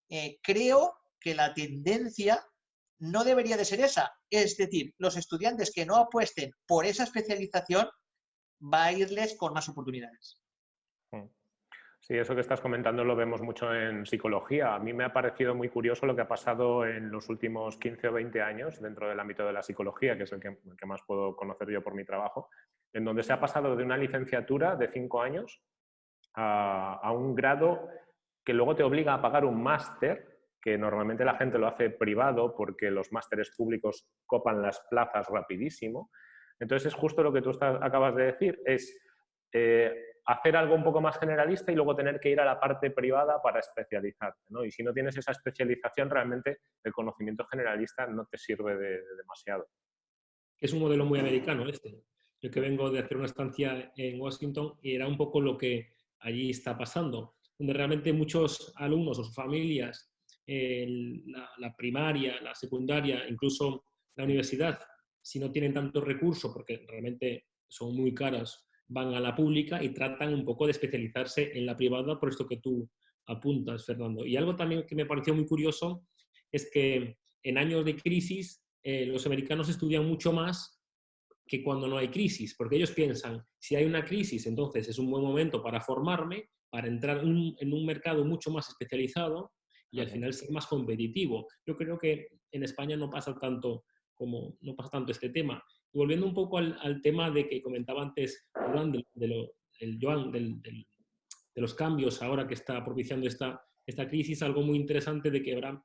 Eh, creo que la tendencia no debería de ser esa. Es decir, los estudiantes que no apuesten por esa especialización va a irles con más oportunidades. Sí, eso que estás comentando lo vemos mucho en psicología. A mí me ha parecido muy curioso lo que ha pasado en los últimos 15 o 20 años dentro del ámbito de la psicología, que es el que más puedo conocer yo por mi trabajo, en donde se ha pasado de una licenciatura de 5 años a, un grado que luego te obliga a pagar un máster, que normalmente la gente lo hace privado porque los másteres públicos copan las plazas rapidísimo, entonces es justo lo que tú acabas de decir, es eh, hacer algo un poco más generalista y luego tener que ir a la parte privada para especializarte. Y si no tienes esa especialización, realmente el conocimiento generalista no te sirve de, de demasiado. Es un modelo muy americano este. Yo que vengo de hacer una estancia en Washington y era un poco lo que allí está pasando, donde realmente muchos alumnos o sus familias, la, la primaria, la secundaria, incluso la universidad, si no tienen tanto recurso, porque realmente son muy caras, van a la pública y tratan un poco de especializarse en la privada, por esto que tú apuntas, Fernando. Y algo también que me pareció muy curioso es que en años de crisis eh, los americanos estudian mucho más que cuando no hay crisis, porque ellos piensan, si hay una crisis, entonces es un buen momento para formarme, para entrar en un mercado mucho más especializado y al final ser más competitivo. Yo creo que en España no pasa tanto como no pasa tanto este tema. volviendo un poco al, tema de que comentaba antes Joan, de, el Joan, de los cambios ahora que está propiciando esta, esta crisis, algo muy interesante de que habrá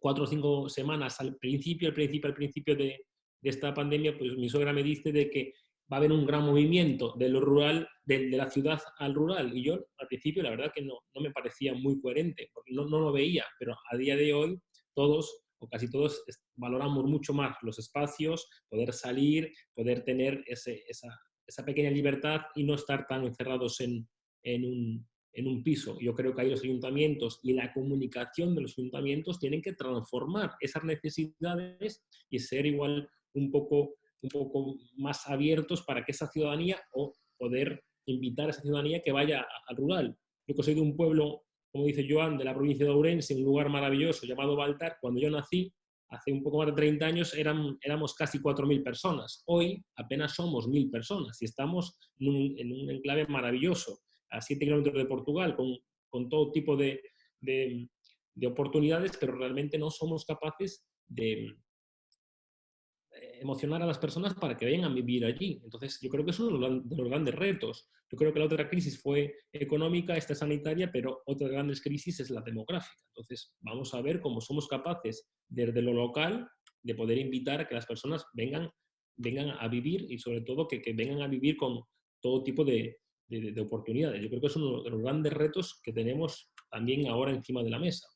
cuatro o cinco semanas al principio, al principio, al principio de, de esta pandemia, pues mi suegra me dice de que va a haber un gran movimiento de lo rural, de, la ciudad al rural. Y yo al principio la verdad que no, no me parecía muy coherente, porque no, no, lo veía, pero a día de hoy todos o casi todos valoramos mucho más los espacios, poder salir, poder tener esa, esa, pequeña libertad y no estar tan encerrados en, en, un, en un piso. Yo creo que ahí los ayuntamientos y la comunicación de los ayuntamientos tienen que transformar esas necesidades y ser igual un poco, un poco más abiertos para que esa ciudadanía o poder invitar a esa ciudadanía que vaya al rural. Yo que soy de un pueblo como dice Joan, de la provincia de Ourense, un lugar maravilloso llamado Baltar. Cuando yo nací, hace un poco más de 30 años, eran, éramos casi 4.000 personas. Hoy apenas somos 1.000 personas y estamos en un, enclave maravilloso, a 7 kilómetros de Portugal, con, con todo tipo de, de, oportunidades, pero realmente no somos capaces de, emocionar a las personas para que vengan a vivir allí. Entonces, yo creo que es uno de los grandes retos. Yo creo que la otra crisis fue económica, esta sanitaria, pero otra grandes crisis es la demográfica. Entonces, vamos a ver cómo somos capaces, desde lo local, de poder invitar a que las personas vengan, vengan a vivir y sobre todo que, vengan a vivir con todo tipo de, de, de oportunidades. Yo creo que es uno de los grandes retos que tenemos también ahora encima de la mesa.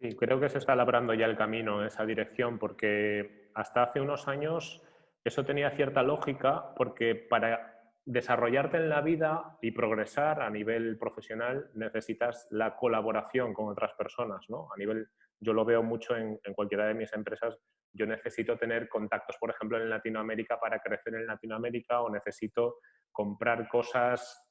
Sí, creo que se está labrando ya el camino en esa dirección, porque hasta hace unos años eso tenía cierta lógica, porque para desarrollarte en la vida y progresar a nivel profesional necesitas la colaboración con otras personas, ¿no? A nivel, yo lo veo mucho en, en cualquiera de mis empresas, yo necesito tener contactos, por ejemplo, en Latinoamérica para crecer en Latinoamérica o necesito comprar cosas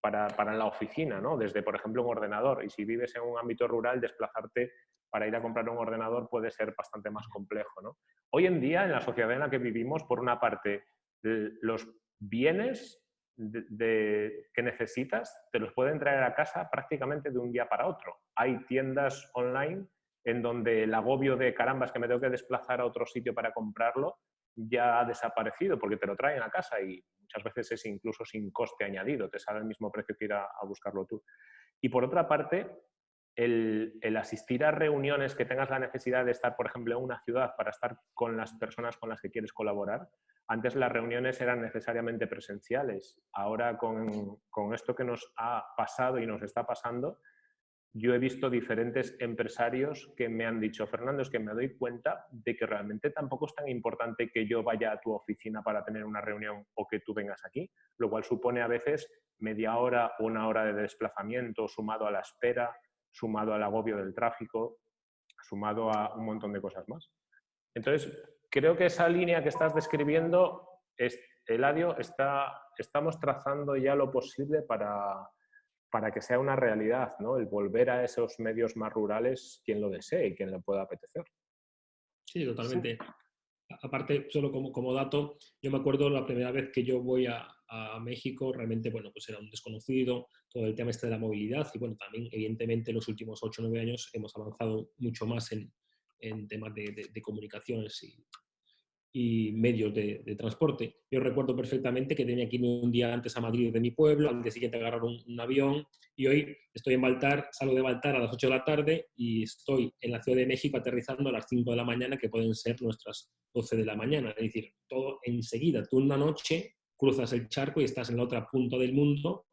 para, para, la oficina, ¿no? desde, por ejemplo, un ordenador. Y si vives en un ámbito rural, desplazarte para ir a comprar un ordenador puede ser bastante más complejo. ¿no? Hoy en día, en la sociedad en la que vivimos, por una parte, los bienes que necesitas te los pueden traer a casa prácticamente de un día para otro. Hay tiendas online en donde el agobio de carambas que me tengo que desplazar a otro sitio para comprarlo ya ha desaparecido porque te lo traen a casa y muchas veces es incluso sin coste añadido, te sale el mismo precio que ir a, buscarlo tú. Y por otra parte, el, el, asistir a reuniones que tengas la necesidad de estar, por ejemplo, en una ciudad para estar con las personas con las que quieres colaborar, antes las reuniones eran necesariamente presenciales. Ahora con, con esto que nos ha pasado y nos está pasando, yo he visto diferentes empresarios que me han dicho, Fernando, es que me doy cuenta de que realmente tampoco es tan importante que yo vaya a tu oficina para tener una reunión o que tú vengas aquí, lo cual supone a veces media hora una hora de desplazamiento sumado a la espera, sumado al agobio del tráfico, sumado a un montón de cosas más. Entonces, creo que esa línea que estás describiendo, es, Eladio, está, estamos trazando ya lo posible para, para que sea una realidad, ¿no? El volver a esos medios más rurales, quien lo desee y quien le pueda apetecer. Sí, totalmente. Sí. Aparte, solo como, como dato, yo me acuerdo la primera vez que yo voy a, a, México, realmente, bueno, pues era un desconocido, todo el tema este de la movilidad y, bueno, también, evidentemente, en los últimos 8 o 9 años hemos avanzado mucho más en, en temas de, de, de comunicaciones y, y medios de, transporte. Yo recuerdo perfectamente que tenía que ir un día antes a Madrid de mi pueblo, al día siguiente agarrar un, un, avión y hoy estoy en Baltar, salgo de Baltar a las 8 de la tarde y estoy en la Ciudad de México aterrizando a las 5 de la mañana, que pueden ser nuestras 12 de la mañana. Es decir, todo enseguida. Tú una noche cruzas el charco y estás en la otra punta del mundo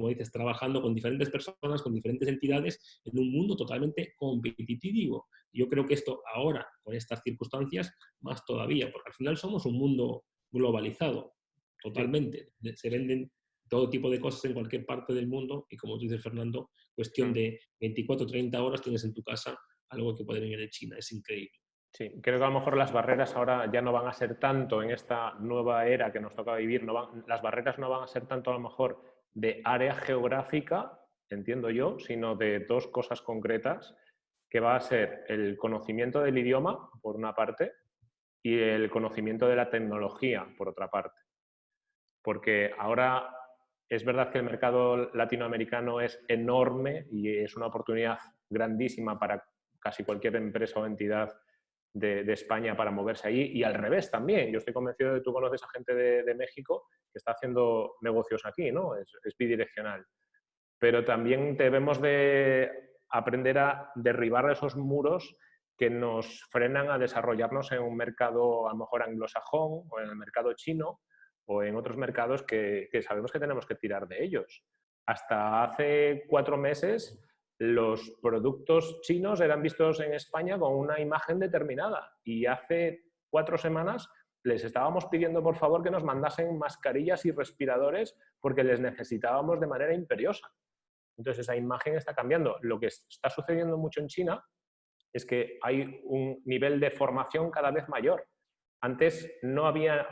como dices, trabajando con diferentes personas, con diferentes entidades, en un mundo totalmente competitivo. Yo creo que esto ahora, con estas circunstancias, más todavía, porque al final somos un mundo globalizado, totalmente. Se venden todo tipo de cosas en cualquier parte del mundo y como tú dices, Fernando, cuestión de 24 o 30 horas tienes en tu casa algo que puede venir de China. Es increíble. Sí, creo que a lo mejor las barreras ahora ya no van a ser tanto en esta nueva era que nos toca vivir, no van, las barreras no van a ser tanto a lo mejor de área geográfica, entiendo yo, sino de dos cosas concretas, que va a ser el conocimiento del idioma, por una parte, y el conocimiento de la tecnología, por otra parte. Porque ahora es verdad que el mercado latinoamericano es enorme y es una oportunidad grandísima para casi cualquier empresa o entidad de, España para moverse allí y al revés también. Yo estoy convencido de que tú conoces a gente de, México que está haciendo negocios aquí, ¿no? Es, bidireccional. Pero también debemos de aprender a derribar esos muros que nos frenan a desarrollarnos en un mercado a lo mejor anglosajón o en el mercado chino o en otros mercados que sabemos que tenemos que tirar de ellos. Hasta hace cuatro meses los productos chinos eran vistos en España con una imagen determinada y hace cuatro semanas les estábamos pidiendo por favor que nos mandasen mascarillas y respiradores porque les necesitábamos de manera imperiosa. Entonces esa imagen está cambiando. Lo que está sucediendo mucho en China es que hay un nivel de formación cada vez mayor. Antes no había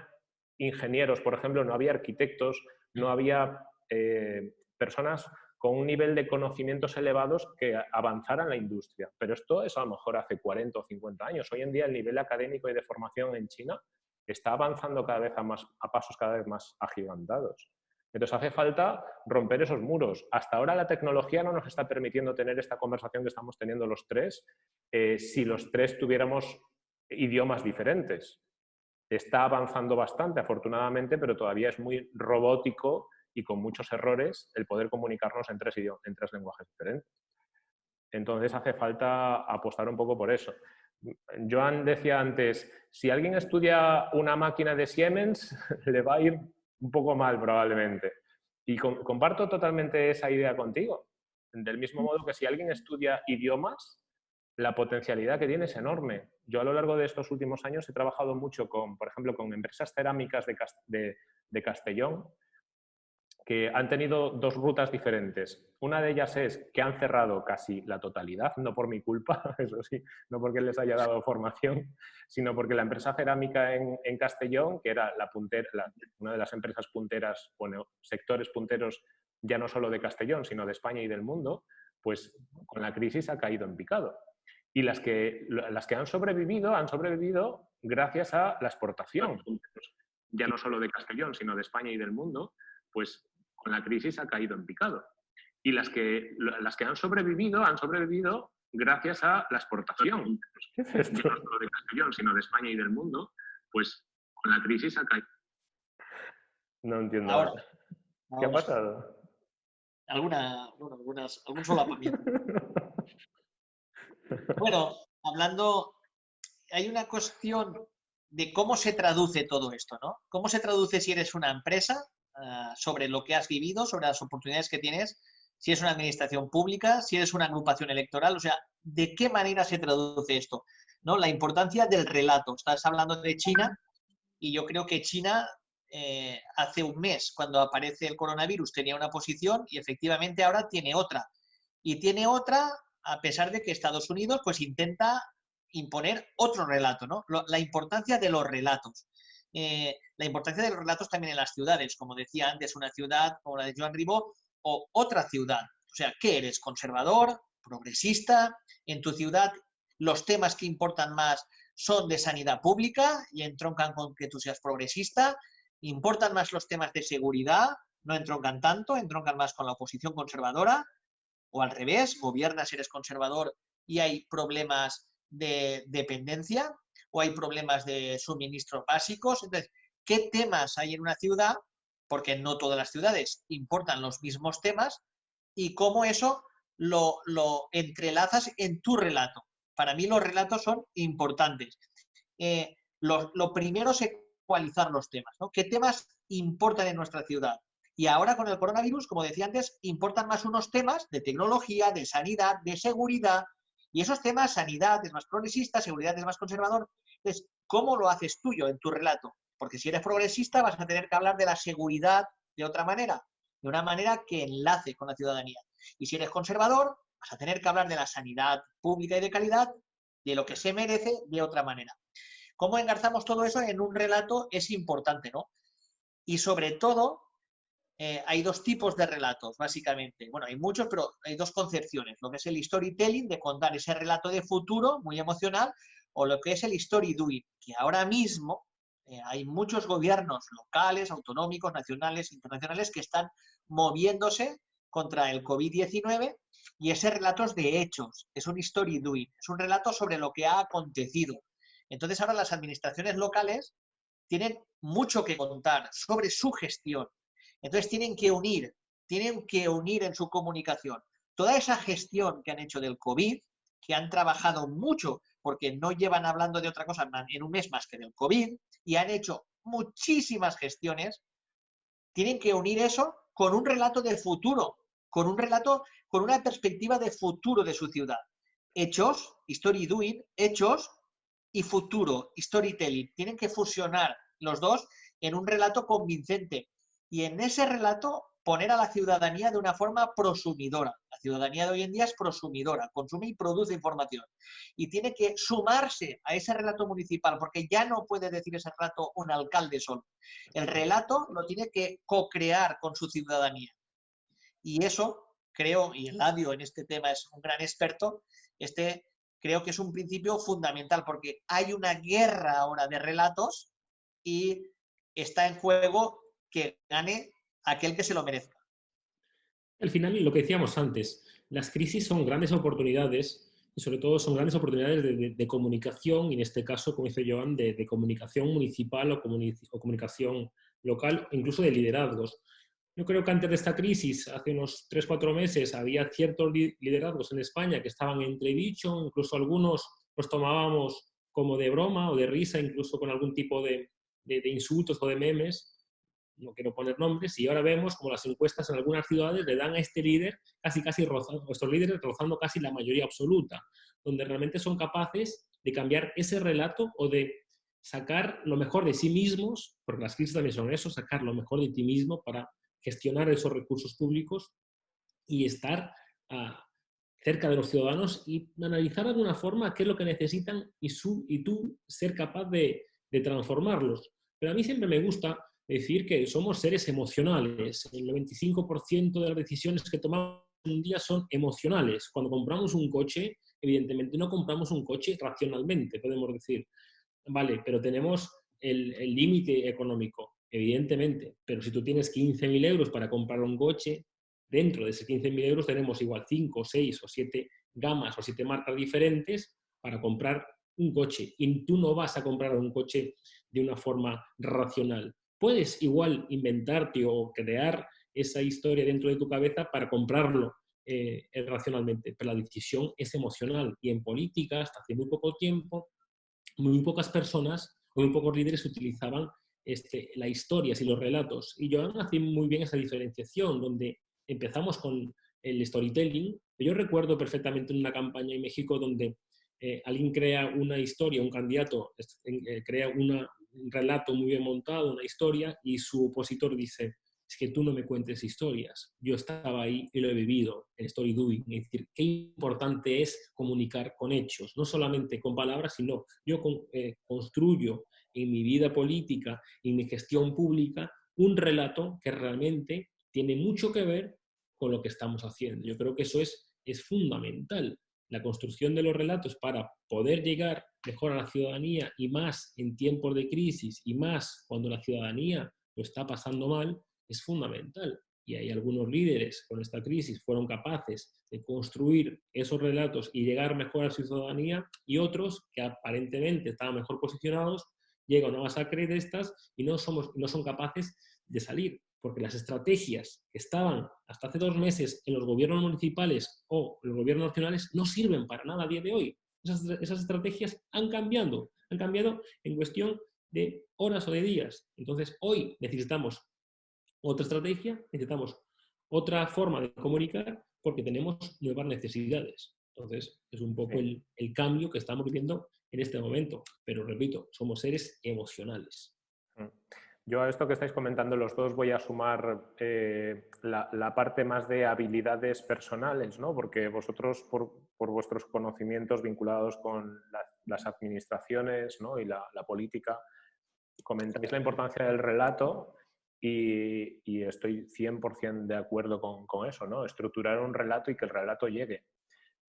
ingenieros, por ejemplo, no había arquitectos, no había eh, personas con un nivel de conocimientos elevados que avanzara la industria. Pero esto es a lo mejor hace 40 o 50 años. Hoy en día el nivel académico y de formación en China está avanzando cada vez a, más, a pasos cada vez más agigantados. Entonces hace falta romper esos muros. Hasta ahora la tecnología no nos está permitiendo tener esta conversación que estamos teniendo los tres eh, si los tres tuviéramos idiomas diferentes. Está avanzando bastante, afortunadamente, pero todavía es muy robótico y con muchos errores el poder comunicarnos en tres, tres lenguajes diferentes. Entonces hace falta apostar un poco por eso. Joan decía antes, si alguien estudia una máquina de Siemens, le va a ir un poco mal probablemente. Y comparto totalmente esa idea contigo. Del mismo modo que si alguien estudia idiomas, la potencialidad que tiene es enorme. Yo a lo largo de estos últimos años he trabajado mucho con, por ejemplo, con empresas cerámicas de, de Castellón, que han tenido dos rutas diferentes. Una de ellas es que han cerrado casi la totalidad, no por mi culpa, eso sí, no porque les haya dado formación, sino porque la empresa cerámica en, Castellón, que era la puntera, una de las empresas punteras, bueno, sectores punteros ya no solo de Castellón, sino de España y del mundo, pues con la crisis ha caído en picado. Y las que, las que han sobrevivido, han sobrevivido gracias a la exportación, ya no solo de Castellón, sino de España y del mundo, pues con la crisis ha caído en picado. Y las que, las que han sobrevivido, han sobrevivido gracias a la exportación. ¿Qué es esto? No solo de Castellón, sino de España y del mundo, pues con la crisis ha caído. No entiendo. Ahora, ¿Qué ha pasado? Alguna, bueno, algunas, algún solapamiento. bueno, hablando, hay una cuestión de cómo se traduce todo esto, ¿no? ¿Cómo se traduce si eres una empresa Ah, sobre lo que has vivido, sobre las oportunidades que tienes, si es una administración pública, si es una agrupación electoral, o sea, ¿de qué manera se traduce esto? ¿No? La importancia del relato. Estás hablando de China y yo creo que China eh, hace un mes, cuando aparece el coronavirus, tenía una posición y efectivamente ahora tiene otra. Y tiene otra a pesar de que Estados Unidos pues intenta imponer otro relato, ¿no? La importancia de los relatos. Eh, la importancia de los relatos también en las ciudades, como decía antes, una ciudad como la de Joan Ribó o otra ciudad. O sea, ¿qué eres? ¿Conservador? ¿Progresista? En tu ciudad los temas que importan más son de sanidad pública y entroncan con que tú seas progresista. ¿Importan más los temas de seguridad? No entroncan tanto, entroncan más con la oposición conservadora. O al revés, gobiernas, eres conservador y hay problemas de dependencia o hay problemas de suministros básicos. Entonces, ¿qué temas hay en una ciudad? Porque no todas las ciudades importan los mismos temas y cómo eso lo, entrelazas en tu relato. Para mí los relatos son importantes. Eh, lo, primero es ecualizar los temas. ¿no? ¿Qué temas importan en nuestra ciudad? Y ahora con el coronavirus, como decía antes, importan más unos temas de tecnología, de sanidad, de seguridad, y esos temas, sanidad es más progresista, seguridad es más conservador. Entonces, ¿cómo lo haces tuyo en tu relato? Porque si eres progresista vas a tener que hablar de la seguridad de otra manera, de una manera que enlace con la ciudadanía. Y si eres conservador, vas a tener que hablar de la sanidad pública y de calidad, de lo que se merece de otra manera. ¿Cómo engarzamos todo eso en un relato? Es importante, ¿no? Y sobre todo, eh, hay dos tipos de relatos, básicamente. Bueno, hay muchos, pero hay dos concepciones. Lo que es el storytelling, de contar ese relato de futuro, muy emocional, o lo que es el story doing, que ahora mismo eh, hay muchos gobiernos locales, autonómicos, nacionales, internacionales, que están moviéndose contra el COVID-19 y ese relato es de hechos, es un story doing, es un relato sobre lo que ha acontecido. Entonces ahora las administraciones locales tienen mucho que contar sobre su gestión, entonces tienen que unir, tienen que unir en su comunicación toda esa gestión que han hecho del COVID, que han trabajado mucho porque no llevan hablando de otra cosa en un mes más que del COVID y han hecho muchísimas gestiones, tienen que unir eso con un relato de futuro, con un relato, con una perspectiva de futuro de su ciudad. Hechos, story doing, hechos y futuro, storytelling. Tienen que fusionar los dos en un relato convincente y en ese relato poner a la ciudadanía de una forma prosumidora. La ciudadanía de hoy en día es prosumidora, consume y produce información. Y tiene que sumarse a ese relato municipal, porque ya no puede decir ese relato un alcalde solo. El relato lo tiene que co-crear con su ciudadanía. Y eso, creo, y Eladio en este tema es un gran experto, este creo que es un principio fundamental, porque hay una guerra ahora de relatos y está en juego que gane aquel que se lo merezca. Al final, lo que decíamos antes, las crisis son grandes oportunidades y sobre todo son grandes oportunidades de, comunicación, y en este caso, como dice Joan, de, comunicación municipal o, comunicación local, incluso de liderazgos. Yo creo que antes de esta crisis, hace unos 3-4 meses, había ciertos liderazgos en España que estaban entredicho, incluso algunos los tomábamos como de broma o de risa, incluso con algún tipo de insultos o de memes, no quiero poner nombres, y ahora vemos como las encuestas en algunas ciudades le dan a este líder casi casi rozando, estos líderes rozando casi la mayoría absoluta, donde realmente son capaces de cambiar ese relato o de sacar lo mejor de sí mismos, porque las crisis también son eso, sacar lo mejor de ti mismo para gestionar esos recursos públicos y estar ah, cerca de los ciudadanos y analizar de alguna forma qué es lo que necesitan y, su, y tú ser capaz de, de transformarlos. Pero a mí siempre me gusta decir que somos seres emocionales. El 95% de las decisiones que tomamos un día son emocionales. Cuando compramos un coche, evidentemente no compramos un coche racionalmente, podemos decir. Vale, pero tenemos el límite económico, evidentemente. Pero si tú tienes 15.000 euros para comprar un coche, dentro de esos 15.000 euros tenemos igual 5, 6 o 7 gamas o 7 marcas diferentes para comprar un coche. Y tú no vas a comprar un coche de una forma racional. Puedes igual inventarte o crear esa historia dentro de tu cabeza para comprarlo eh, racionalmente, pero la decisión es emocional y en política hasta hace muy poco tiempo muy pocas personas o muy pocos líderes utilizaban este, la historia y los relatos. Y yo hace muy bien esa diferenciación, donde empezamos con el storytelling. Yo recuerdo perfectamente una campaña en México donde eh, alguien crea una historia, un candidato eh, crea una, un relato muy bien montado, una historia, y su opositor dice, es que tú no me cuentes historias, yo estaba ahí y lo he vivido, el story doing, es decir, qué importante es comunicar con hechos, no solamente con palabras, sino yo eh, construyo en mi vida política, en mi gestión pública, un relato que realmente tiene mucho que ver con lo que estamos haciendo. Yo creo que eso es, es fundamental la construcción de los relatos para poder llegar mejor a la ciudadanía y más en tiempos de crisis y más cuando la ciudadanía lo está pasando mal, es fundamental. Y hay algunos líderes con esta crisis fueron capaces de construir esos relatos y llegar mejor a la ciudadanía y otros que aparentemente estaban mejor posicionados llegan a una masacre de estas y no, somos, no son capaces de salir porque las estrategias que estaban hasta hace dos meses en los gobiernos municipales o los gobiernos nacionales no sirven para nada a día de hoy. Esas, esas estrategias han cambiado, han cambiado en cuestión de horas o de días. Entonces, hoy necesitamos otra estrategia, necesitamos otra forma de comunicar porque tenemos nuevas necesidades. Entonces, es un poco el, el cambio que estamos viviendo en este momento. Pero repito, somos seres emocionales. Yo a esto que estáis comentando los dos voy a sumar eh, la, parte más de habilidades personales, ¿no? porque vosotros por, vuestros conocimientos vinculados con la- las administraciones ¿no? y la, política, comentáis la importancia del relato y, y estoy 100% de acuerdo con, eso, ¿no? estructurar un relato y que el relato llegue.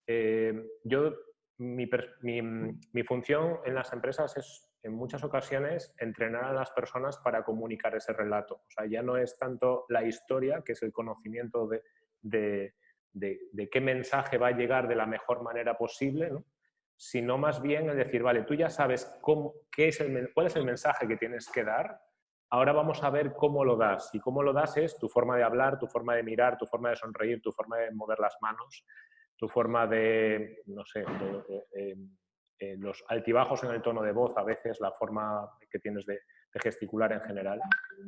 Eh, yo, mi función en las empresas es en muchas ocasiones entrenar a las personas para comunicar ese relato. O sea, ya no es tanto la historia, que es el conocimiento de, de- de- qué mensaje va a llegar de la mejor manera posible, ¿no? sino más bien el decir, vale, tú ya sabes cómo, qué es el, cuál es el mensaje que tienes que dar, ahora vamos a ver cómo lo das. Y cómo lo das es tu forma de hablar, tu forma de mirar, tu forma de sonreír, tu forma de mover las manos, tu forma de, no sé, de- eh, eh, los altibajos en el tono de voz, a veces la forma que tienes de, de gesticular en general.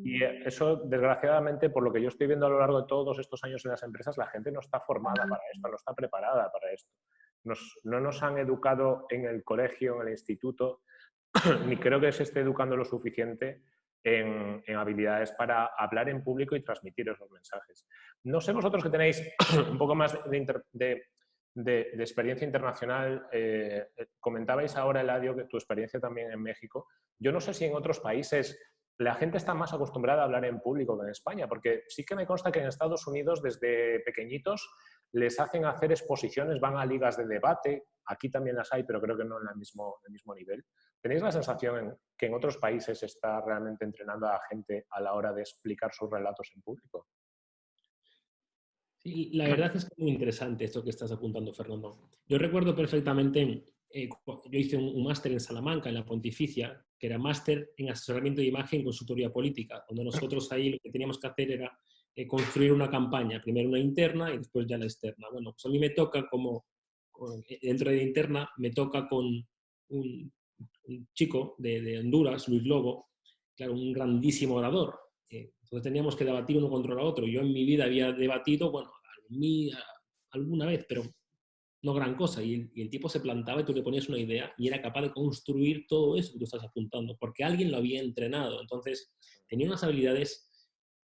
Y eso, desgraciadamente, por lo que yo estoy viendo a lo largo de todos estos años en las empresas, la gente no está formada para esto, no está preparada para esto. Nos- no nos han educado en el colegio, en el instituto, ni creo que se esté educando lo suficiente en, en habilidades para hablar en público y transmitir esos mensajes. No sé vosotros que tenéis un poco más de, de- de- experiencia internacional, eh, eh, comentabais ahora, Eladio, que tu experiencia también en México. Yo no sé si en otros países la gente está más acostumbrada a hablar en público que en España, porque sí que me consta que en Estados Unidos desde pequeñitos les hacen hacer exposiciones, van a ligas de debate, aquí también las hay, pero creo que no en el mismo, nivel. ¿Tenéis la sensación en que en otros países se está realmente entrenando a la gente a la hora de explicar sus relatos en público? Sí, la verdad es que es muy interesante esto que estás apuntando, Fernando. Yo recuerdo perfectamente, eh, yo hice un, un máster en Salamanca, en la Pontificia, que era máster en asesoramiento de imagen y consultoría política, donde nosotros ahí lo que teníamos que hacer era eh, construir una campaña, primero una interna y después ya la externa. Bueno, pues a mí me toca como, eh, dentro de la interna, me toca con un, un chico de, de Honduras, Luis Lobo, claro, un grandísimo orador. Eh, entonces teníamos que debatir uno contra el otro. Yo en mi vida había debatido, bueno, alguna vez, pero no gran cosa. Y el, y el tipo se plantaba y tú le ponías una idea y era capaz de construir todo eso que tú estás apuntando, porque alguien lo había entrenado. Entonces tenía unas habilidades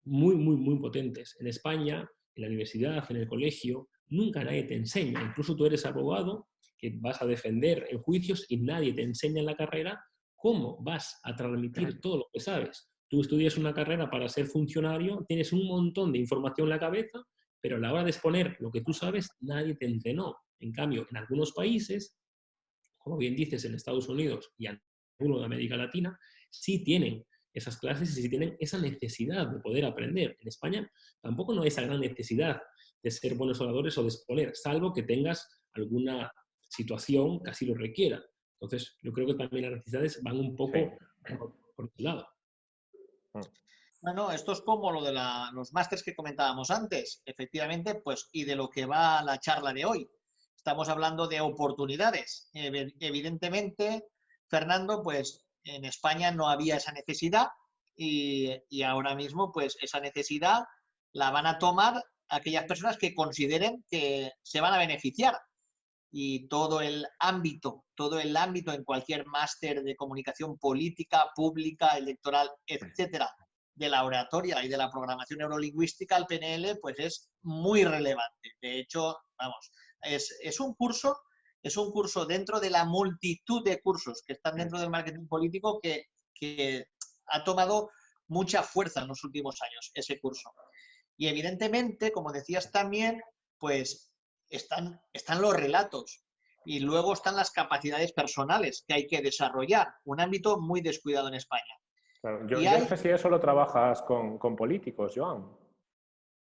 muy, muy, muy potentes. En España, en la universidad, en el colegio, nunca nadie te enseña. Incluso tú eres abogado que vas a defender en juicios y nadie te enseña en la carrera cómo vas a transmitir todo lo que sabes. Tú estudias una carrera para ser funcionario, tienes un montón de información en la cabeza, pero a la hora de exponer lo que tú sabes, nadie te entrenó. En cambio, en algunos países, como bien dices, en Estados Unidos y en algunos de América Latina, sí tienen esas clases y sí tienen esa necesidad de poder aprender. En España tampoco no hay esa gran necesidad de ser buenos oradores o de exponer, salvo que tengas alguna situación que así lo requiera. Entonces, yo creo que también las necesidades van un poco Sí. por, por lado. Bueno, esto es como lo de la- los másters que comentábamos antes, efectivamente, pues, y de lo que va la charla de hoy. Estamos hablando de oportunidades. Evi- Evidentemente, Fernando, pues en España no había esa necesidad y, y ahora mismo, pues esa necesidad la van a tomar aquellas personas que consideren que se van a beneficiar. Y todo el ámbito, todo el ámbito en cualquier máster de comunicación política, pública, electoral, etcétera, de la oratoria y de la programación neurolingüística, el PNL, pues es muy relevante. De hecho, vamos, es, es un curso, es un curso dentro de la multitud de cursos que están dentro del marketing político que, que ha tomado mucha fuerza en los últimos años, ese curso. Y evidentemente, como decías también, pues están, están los relatos y luego están las capacidades personales que hay que desarrollar, un ámbito muy descuidado en España. Claro, Yo, Y yo hay- no sé si eso lo trabajas con, con políticos, Joan.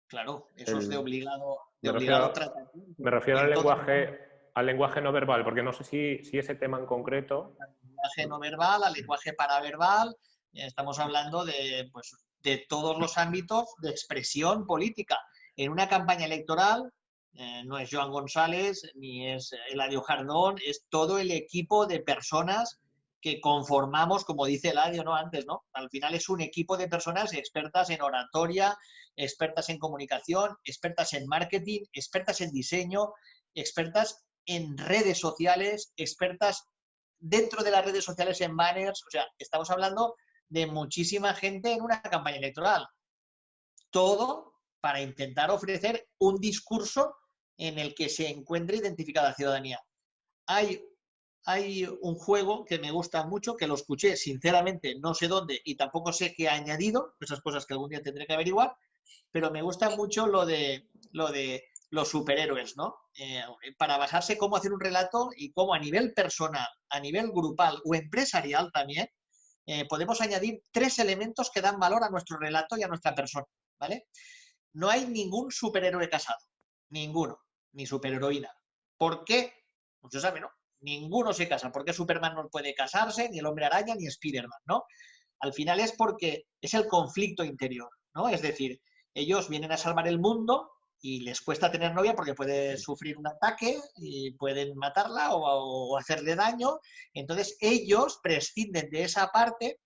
Claro, eso es de obligado, de me obligado refiero- tratamiento. Me refiero al lenguaje, al lenguaje no verbal, porque no sé si, si ese tema en concreto. lenguaje no verbal, al lenguaje paraverbal, estamos hablando de, pues, de todos los ámbitos de expresión política. En una campaña electoral eh, no es Joan González ni es Eladio Jardón, es todo el equipo de personas que conformamos, como dice Eladio ¿no? antes, ¿no? Al final es un equipo de personas expertas en oratoria, expertas en comunicación, expertas en marketing, expertas en diseño, expertas en redes sociales, expertas dentro de las redes sociales en banners. O sea, estamos hablando de muchísima gente en una campaña electoral. Todo para intentar ofrecer un discurso en el que se encuentre identificada la ciudadanía. Hay, un juego que me gusta mucho, que lo escuché sinceramente, no sé dónde y tampoco sé qué ha añadido, esas cosas que algún día tendré que averiguar, pero me gusta mucho lo de, lo de los superhéroes, ¿no? Eh, para basarse cómo hacer un relato y cómo a nivel personal, a nivel grupal o empresarial también, eh, podemos añadir tres elementos que dan valor a nuestro relato y a nuestra persona, ¿vale? No hay ningún superhéroe casado, ninguno, ni superheroína. ¿Por qué? Muchos pues saben, ¿no? Ninguno se casa. ¿Por qué Superman no puede casarse, ni el hombre araña, ni Spiderman, ¿no? Al final es porque es el conflicto interior, ¿no? Es decir, ellos vienen a salvar el mundo y les cuesta tener novia porque puede sufrir un ataque y pueden matarla o, hacerle daño. Entonces ellos prescinden de esa parte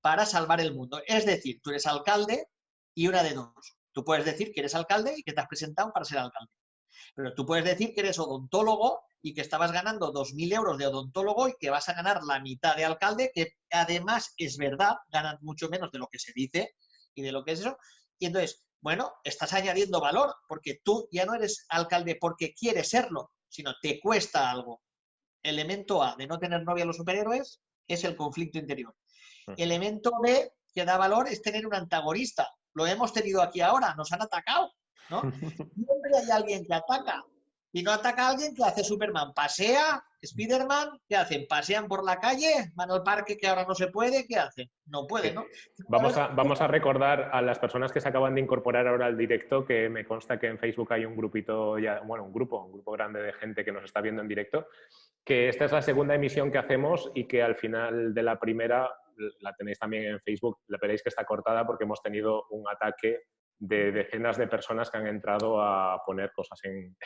para salvar el mundo. Es decir, tú eres alcalde y una de dos. Tú puedes decir que eres alcalde y que te has presentado para ser alcalde. Pero tú puedes decir que eres odontólogo y que estabas ganando 2.000 euros de odontólogo y que vas a ganar la mitad de alcalde, que además es verdad, ganan mucho menos de lo que se dice y de lo que es eso. Y entonces, bueno, estás añadiendo valor, porque tú ya no eres alcalde porque quieres serlo, sino te cuesta algo. Elemento A de no tener novia a los superhéroes es el conflicto interior. Elemento B que da valor es tener un antagonista. Lo hemos tenido aquí ahora, nos han atacado, ¿no? Siempre hay alguien que ataca. Y no ataca a alguien que hace Superman. Pasea, Spiderman, ¿qué hacen? ¿Pasean por la calle? ¿Van al parque que ahora no se puede? ¿Qué hacen? No pueden, ¿no? Vamos a, vamos a recordar a las personas que se acaban de incorporar ahora al directo que me consta que en Facebook hay un grupito, ya, bueno, un grupo, un grupo grande de gente que nos está viendo en directo, que esta es la segunda emisión que hacemos y que al final de la primera la tenéis también en Facebook, la veréis que está cortada porque hemos tenido un ataque de decenas de personas que han entrado a poner cosas en,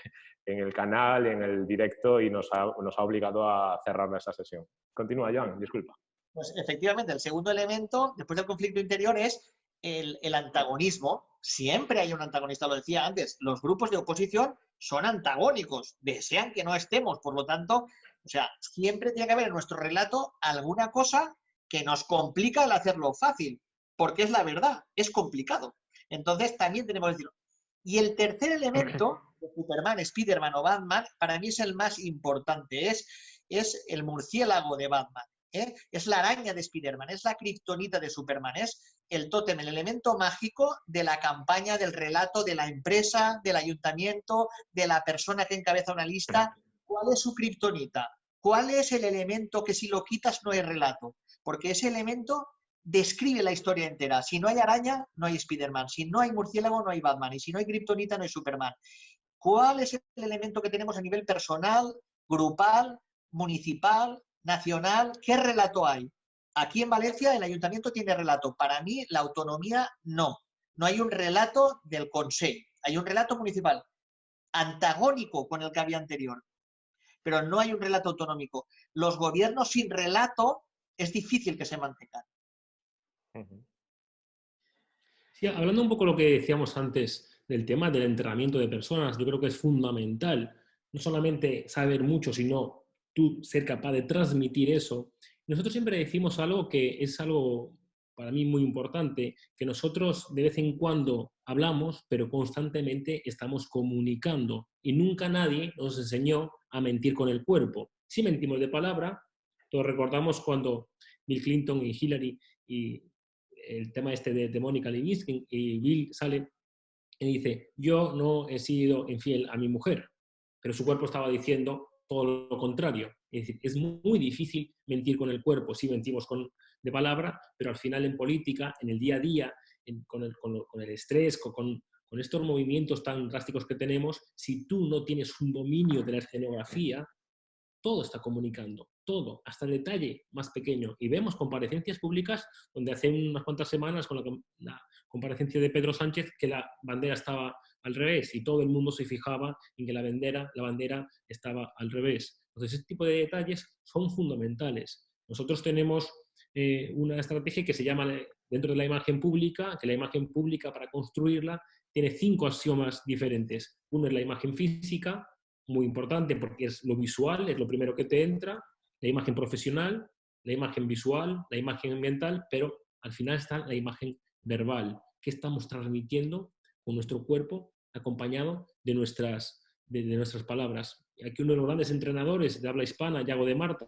el canal, en el directo y nos ha, nos ha obligado a cerrar esa sesión. Continúa, Joan, disculpa. Pues efectivamente, el segundo elemento, después del conflicto interior, es el, el, antagonismo. Siempre hay un antagonista, lo decía antes. Los grupos de oposición son antagónicos, desean que no estemos. Por lo tanto, o sea, siempre tiene que haber en nuestro relato alguna cosa que nos complica el hacerlo fácil, porque es la verdad, es complicado. Entonces también tenemos que decirlo. Y el tercer elemento de Superman, Spiderman o Batman, para mí es el más importante, es, es el murciélago de Batman. ¿eh? Es la araña de Spiderman, es la kriptonita de Superman, es el tótem, el elemento mágico de la campaña, del relato, de la empresa, del ayuntamiento, de la persona que encabeza una lista. ¿Cuál es su kriptonita? ¿Cuál es el elemento que si lo quitas no hay relato? Porque ese elemento describe la historia entera. Si no hay araña, no hay Spider-Man. Si no hay murciélago, no hay Batman. Y si no hay Kryptonita, no hay Superman. ¿Cuál es el elemento que tenemos a nivel personal, grupal, municipal, nacional? ¿Qué relato hay? Aquí en Valencia el ayuntamiento tiene relato. Para mí la autonomía no. No hay un relato del Consejo. Hay un relato municipal antagónico con el que había anterior. Pero no hay un relato autonómico. Los gobiernos sin relato es difícil que se mantengan. Sí, hablando un poco de lo que decíamos antes del tema del entrenamiento de personas, yo creo que es fundamental no solamente saber mucho, sino tú ser capaz de transmitir eso. Nosotros siempre decimos algo que es algo para mí muy importante, que nosotros de vez en cuando hablamos, pero constantemente estamos comunicando y nunca nadie nos enseñó a mentir con el cuerpo. Si mentimos de palabra, todos recordamos cuando Bill Clinton y Hillary y el tema este de, de Mónica Lewinsky y Bill sale y dice, yo no he sido infiel a mi mujer, pero su cuerpo estaba diciendo todo lo contrario. Es decir, es muy, difícil mentir con el cuerpo, sí mentimos con, de palabra, pero al final en política, en el día a día, con, el, con, el, estrés, con, con estos movimientos tan drásticos que tenemos, si tú no tienes un dominio de la escenografía, todo está comunicando, todo, hasta el detalle más pequeño. Y vemos comparecencias públicas donde hace unas cuantas semanas con la, comparecencia de Pedro Sánchez que la bandera estaba al revés y todo el mundo se fijaba en que la bandera, la bandera estaba al revés. Entonces, este tipo de detalles son fundamentales. Nosotros tenemos eh, una estrategia que se llama dentro de la imagen pública, que la imagen pública para construirla tiene cinco axiomas diferentes. Uno es la imagen física, muy importante porque es lo visual, es lo primero que te entra, la imagen profesional, la imagen visual, la imagen ambiental, pero al final está la imagen verbal, que estamos transmitiendo con nuestro cuerpo acompañado de nuestras, de, nuestras palabras. Aquí uno de los grandes entrenadores de habla hispana, Yago de Marta,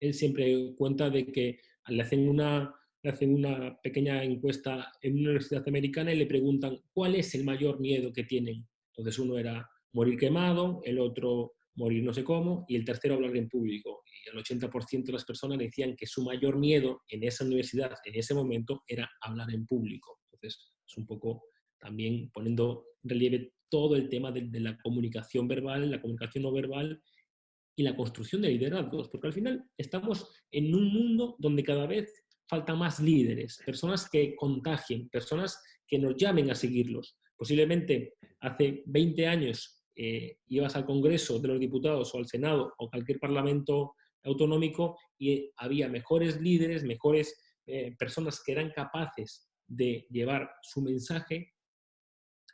él siempre cuenta de que le hacen una, le hacen una pequeña encuesta en una universidad americana y le preguntan cuál es el mayor miedo que tienen. Entonces uno era morir quemado, el otro morir no sé cómo, y el tercero hablar en público. Y el 80% de las personas decían que su mayor miedo en esa universidad, en ese momento, era hablar en público. Entonces, es un poco también poniendo en relieve todo el tema de, de la comunicación verbal, la comunicación no verbal y la construcción de liderazgos, porque al final estamos en un mundo donde cada vez falta más líderes, personas que contagien, personas que nos llamen a seguirlos. Posiblemente hace 20 años eh, ibas al Congreso de los Diputados o al Senado o cualquier parlamento autonómico y había mejores líderes, mejores eh, personas que eran capaces de llevar su mensaje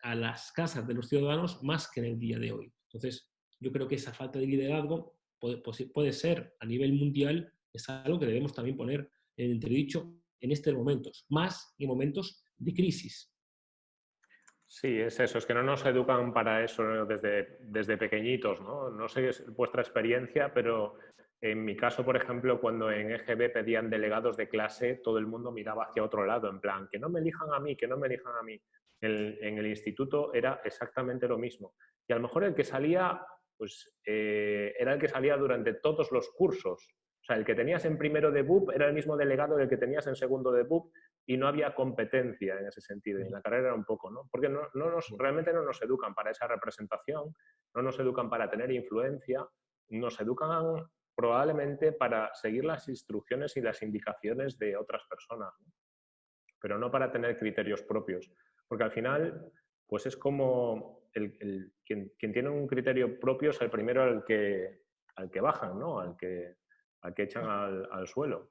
a las casas de los ciudadanos más que en el día de hoy. Entonces, yo creo que esa falta de liderazgo puede, puede ser a nivel mundial, es algo que debemos también poner en entredicho en estos momentos, más en momentos de crisis. Sí, es eso, es que no nos educan para eso desde, desde pequeñitos, ¿no? No sé vuestra experiencia, pero en mi caso, por ejemplo, cuando en EGB pedían delegados de clase, todo el mundo miraba hacia otro lado, en plan, que no me elijan a mí, que no me elijan a mí. en el instituto era exactamente lo mismo. Y a lo mejor el que salía, pues eh, era el que salía durante todos los cursos. O sea, el que tenías en primero de BUP era el mismo delegado del que tenías en segundo de BUP y no había competencia en ese sentido. Y en la carrera era un poco, ¿no? Porque no, nos, realmente no nos educan para esa representación, no nos educan para tener influencia, nos educan probablemente para seguir las instrucciones y las indicaciones de otras personas, pero no para tener criterios propios. Porque al final, pues es como el, quien, tiene un criterio propio es el primero al que, al que bajan, ¿no? Al que, al que echan al, suelo.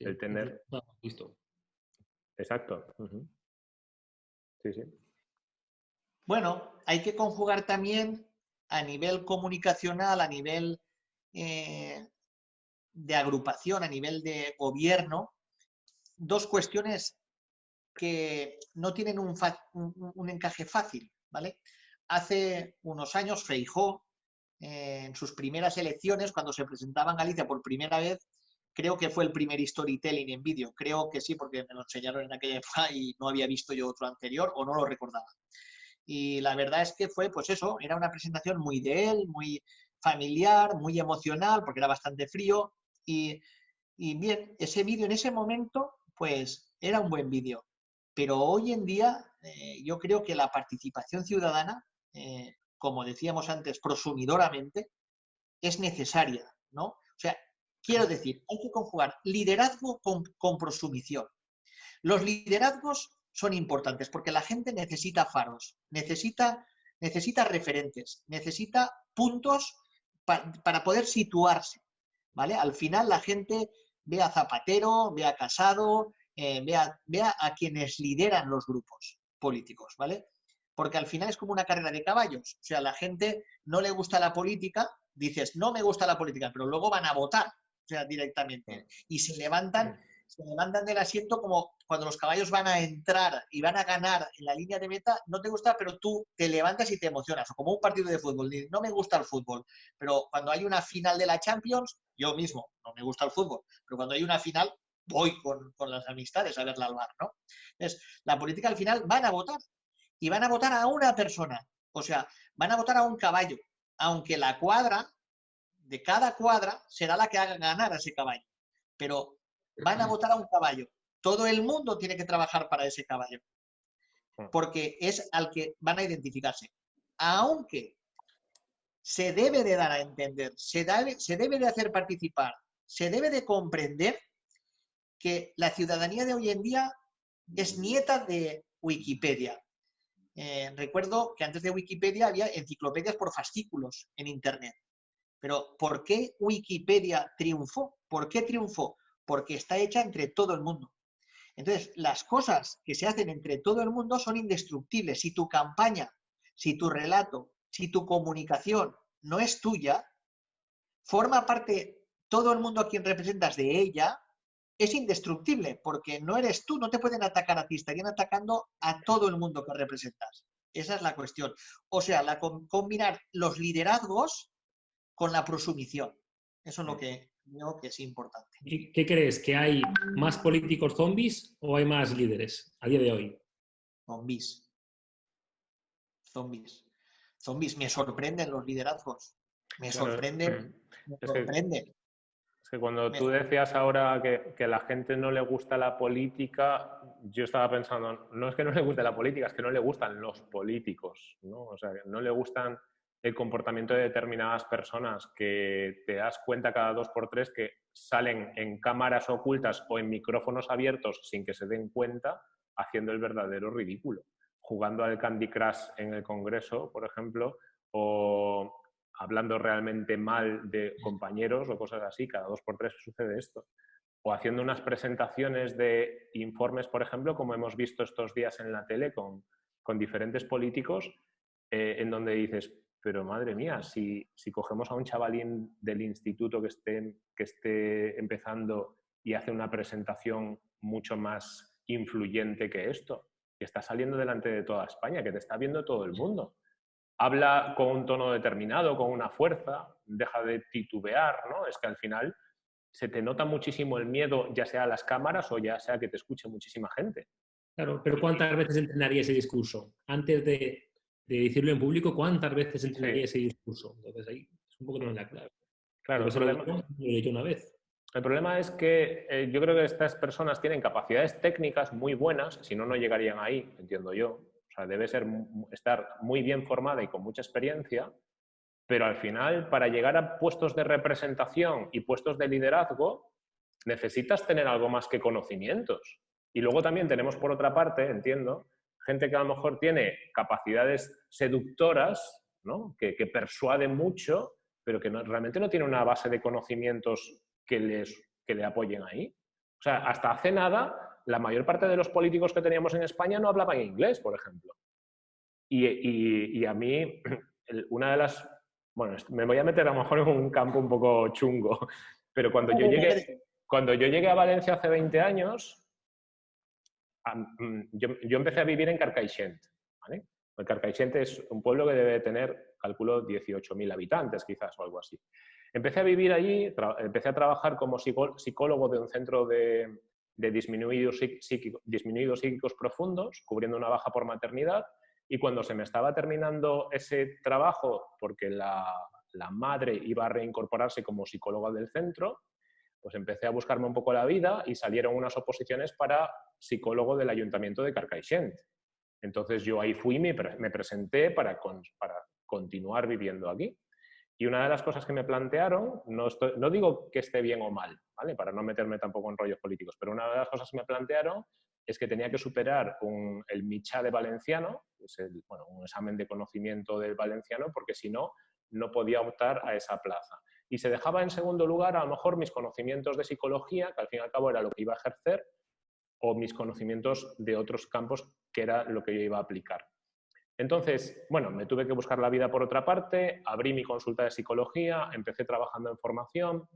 el tener... Listo. Exacto. Sí, sí. Bueno, hay que conjugar también a nivel comunicacional, a nivel eh, de agrupación, a nivel de gobierno, dos cuestiones que no tienen un, un, encaje fácil, ¿vale? Hace unos años Feijó, eh, en sus primeras elecciones, cuando se presentaba en Galicia por primera vez, Creo que fue el primer storytelling en vídeo. Creo que sí, porque me lo enseñaron en aquella época y no había visto yo otro anterior o no lo recordaba. Y la verdad es que fue, pues eso, era una presentación muy de él, muy familiar, muy emocional, porque era bastante frío. Y, bien, ese vídeo en ese momento, pues era un buen vídeo. Pero hoy en día eh, yo creo que la participación ciudadana, eh, como decíamos antes, prosumidoramente, es necesaria, ¿no? O sea, Quiero decir, hay que conjugar liderazgo con, con prosumición. Los liderazgos son importantes porque la gente necesita faros, necesita, referentes, necesita puntos para poder situarse. ¿vale? Al final la gente ve a Zapatero, ve a Casado, eh, ve, a, a, quienes lideran los grupos políticos, ¿vale? Porque al final es como una carrera de caballos. O sea, la gente no le gusta la política, dices, no me gusta la política, pero luego van a votar o sea, directamente. Y se levantan, se levantan del asiento como cuando los caballos van a entrar y van a ganar en la línea de meta, no te gusta, pero tú te levantas y te emocionas, o como un partido de fútbol. No me gusta el fútbol, pero cuando hay una final de la Champions, yo mismo, no me gusta el fútbol, pero cuando hay una final, voy con, con las amistades a verla al bar, ¿no? Entonces, la política al final van a votar y van a votar a una persona, o sea, van a votar a un caballo, aunque la cuadra de cada cuadra será la que haga ganar a ese caballo. Pero van a votar a un caballo. Todo el mundo tiene que trabajar para ese caballo. Hmm. Porque es al que van a identificarse. Aunque se debe de dar a entender, se debe, se debe de hacer participar, se debe de comprender que la ciudadanía de hoy en día es nieta de Wikipedia. Eh, recuerdo que antes de Wikipedia había enciclopedias por fascículos en Internet. Pero ¿por qué Wikipedia triunfó? ¿Por qué triunfó? Porque está hecha entre todo el mundo. Entonces, las cosas que se hacen entre todo el mundo son indestructibles. Si tu campaña, si tu relato, si tu comunicación no es tuya, forma parte todo el mundo a quien representas de ella, es indestructible, porque no eres tú, no te pueden atacar a ti, estarían atacando a todo el mundo que representas. Esa es la cuestión. O sea, la, combinar los liderazgos con la prosumición. Eso es lo que creo que es importante. ¿Qué, crees? ¿Que hay más políticos zombies o hay más líderes a día de hoy? Zombies. Zombies. Zombies. Me sorprenden los liderazgos. Me sorprenden. Me sorprenden. Es que cuando tú decías ahora que, que, a la gente no le gusta la política, yo estaba pensando, no es que no le guste la política, es que no le gustan los políticos, ¿no? O sea, no le gustan el comportamiento de determinadas personas que te das cuenta cada dos por tres que salen en cámaras ocultas o en micrófonos abiertos sin que se den cuenta haciendo el verdadero ridículo. Jugando al Candy Crush en el Congreso, por ejemplo, o hablando realmente mal de compañeros o cosas así, cada dos por tres sucede esto. O haciendo unas presentaciones de informes, por ejemplo, como hemos visto estos días en la tele con, con diferentes políticos, eh, en donde dices, pero madre mía, si, si, cogemos a un chavalín del instituto que esté, que esté empezando y hace una presentación mucho más influyente que esto, que está saliendo delante de toda España, que te está viendo todo el mundo habla con un tono determinado, con una fuerza, deja de titubear, ¿no? Es que al final se te nota muchísimo el miedo, ya sea a las cámaras o ya sea que te escuche muchísima gente. Claro, pero ¿cuántas veces entrenaría ese discurso? Antes de, decirlo en público, ¿cuántas veces entrenaría ese discurso? Entonces ahí es un poco no la clave. Claro, problema, lo he dicho una vez. El problema es que eh, yo creo que estas personas tienen capacidades técnicas muy buenas, si no, no llegarían ahí, entiendo yo. O sea, debe ser, estar muy bien formada y con mucha experiencia, pero al final, para llegar a puestos de representación y puestos de liderazgo, necesitas tener algo más que conocimientos. Y luego también tenemos, por otra parte, entiendo, gente que a lo mejor tiene capacidades seductoras, ¿no? que, que persuaden mucho, pero que realmente no tiene una base de conocimientos que, les, que le apoyen ahí. O sea, hasta hace nada la mayor parte de los políticos que teníamos en España no hablaban inglés, por ejemplo. Y, a mí, una de las... Bueno, me voy a meter a lo mejor en un campo un poco chungo, pero cuando yo llegué, cuando yo llegué a Valencia hace 20 años, mm, yo, empecé a vivir en Carcaixent. ¿vale? El Carcaixent es un pueblo que debe tener, calculo, 18.000 habitantes quizás o algo así. Empecé a vivir allí, empecé a trabajar como psicólogo de un centro de, disminuidos psíquicos profundos, cubriendo una baja por maternidad, y cuando se me estaba terminando ese trabajo, porque la, la madre iba a reincorporarse como psicóloga del centro, pues empecé a buscarme un poco la vida y salieron unas oposiciones para psicólogo del ayuntamiento de Carcaixent. Entonces yo ahí fui y me, me presenté para, para continuar viviendo aquí. Y una de las cosas que me plantearon, no, no digo que esté bien o mal, ¿vale? para no meterme tampoco en rollos políticos, pero una de las cosas que me plantearon es que tenía que superar el Micha de valenciano, es bueno, un examen de conocimiento del valenciano, porque si no, no podía optar a esa plaza. Y se dejaba en segundo lugar a lo mejor mis conocimientos de psicología, que al fin y al cabo era lo que iba a ejercer, o mis conocimientos de otros campos, que era lo que yo iba a aplicar. Entonces, bueno, me tuve que buscar la vida por otra parte, abrí mi consulta de psicología, empecé trabajando en formación.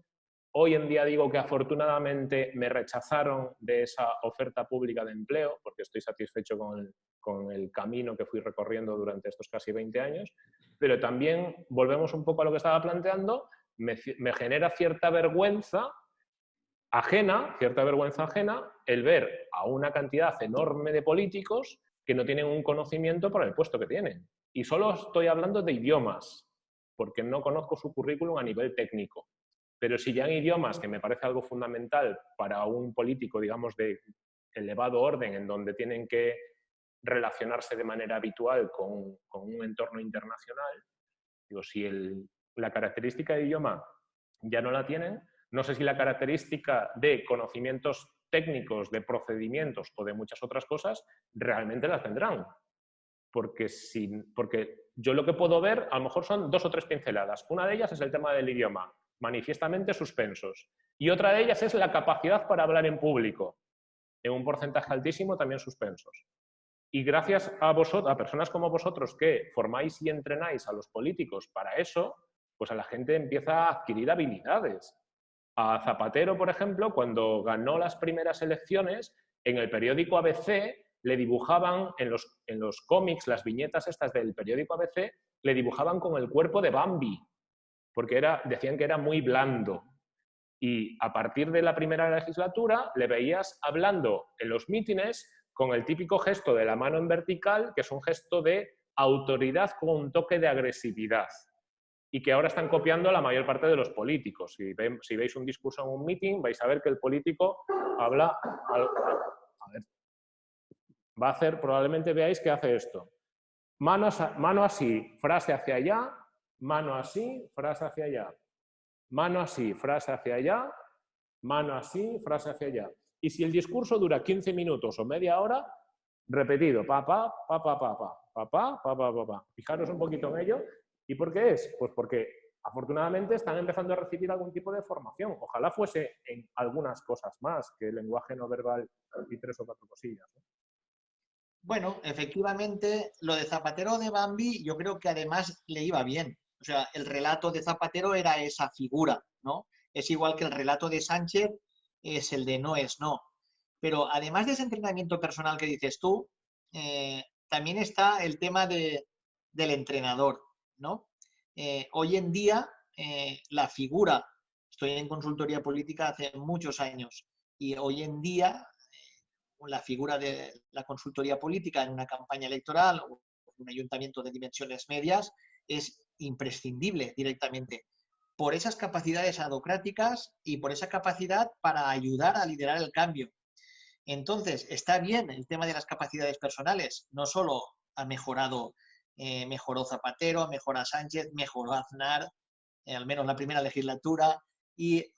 Hoy en día digo que afortunadamente me rechazaron de esa oferta pública de empleo, porque estoy satisfecho con el, camino que fui recorriendo durante estos casi 20 años, pero también volvemos un poco a lo que estaba planteando, me, me genera cierta vergüenza ajena, cierta vergüenza ajena, el ver a una cantidad enorme de políticos que no tienen un conocimiento para el puesto que tienen. Y solo estoy hablando de idiomas, porque no conozco su currículum a nivel técnico. Pero si ya en idiomas, que me parece algo fundamental para un político, digamos, de elevado orden, en donde tienen que relacionarse de manera habitual con, un entorno internacional, digo, si la característica de idioma ya no la tienen, no sé si la característica de conocimientos técnicos, de procedimientos o de muchas otras cosas, realmente las tendrán. porque, sin, porque yo lo que puedo ver a lo mejor son dos o tres pinceladas. Una de ellas es el tema del idioma, manifiestamente suspensos. Y otra de ellas es la capacidad para hablar en público, en un porcentaje altísimo también suspensos. Y gracias a vosotros, a personas como vosotros que formáis y entrenáis a los políticos para eso, pues a la gente empieza a adquirir habilidades. A Zapatero, por ejemplo, cuando ganó las primeras elecciones, en el periódico ABC le dibujaban, en los, en los cómics, las viñetas estas del periódico ABC, le dibujaban con el cuerpo de Bambi, porque era, decían que era muy blando. Y a partir de la primera legislatura le veías hablando en los mítines con el típico gesto de la mano en vertical, que es un gesto de autoridad con un toque de agresividad y que ahora están copiando la mayor parte de los políticos. Si, veis un discurso en un meeting, vais a ver que el político habla... A ver, va a hacer, probablemente veáis que hace esto. Mano, así, frase hacia allá, mano así, frase hacia allá. Mano así, frase hacia allá, mano así, frase hacia allá. Y si el discurso dura 15 minutos o media hora, repetido, pa, pa, pa, pa, pa, pa, pa, pa, Fijaros un poquito en ello. ¿Y por qué es? Pues porque afortunadamente están empezando a recibir algún tipo de formación. Ojalá fuese en algunas cosas más que el lenguaje no verbal y tres o cuatro cosillas. Bueno, efectivamente, lo de Zapatero de Bambi yo creo que además le iba bien. O sea, el relato de Zapatero era esa figura, ¿no? Es igual que el relato de Sánchez es el de no es no. Pero además de ese entrenamiento personal que dices tú, eh, también está el tema de, del entrenador, ¿no? Eh, hoy en día, eh, la figura, estoy en consultoría política hace muchos años, y hoy en día la figura de la consultoría política en una campaña electoral o un ayuntamiento de dimensiones medias es imprescindible directamente por esas capacidades adocráticas y por esa capacidad para ayudar a liderar el cambio. Entonces, está bien el tema de las capacidades personales, no solo ha mejorado, eh, mejoró Zapatero, mejoró Sánchez, mejoró Aznar, eh, al menos la primera legislatura, y,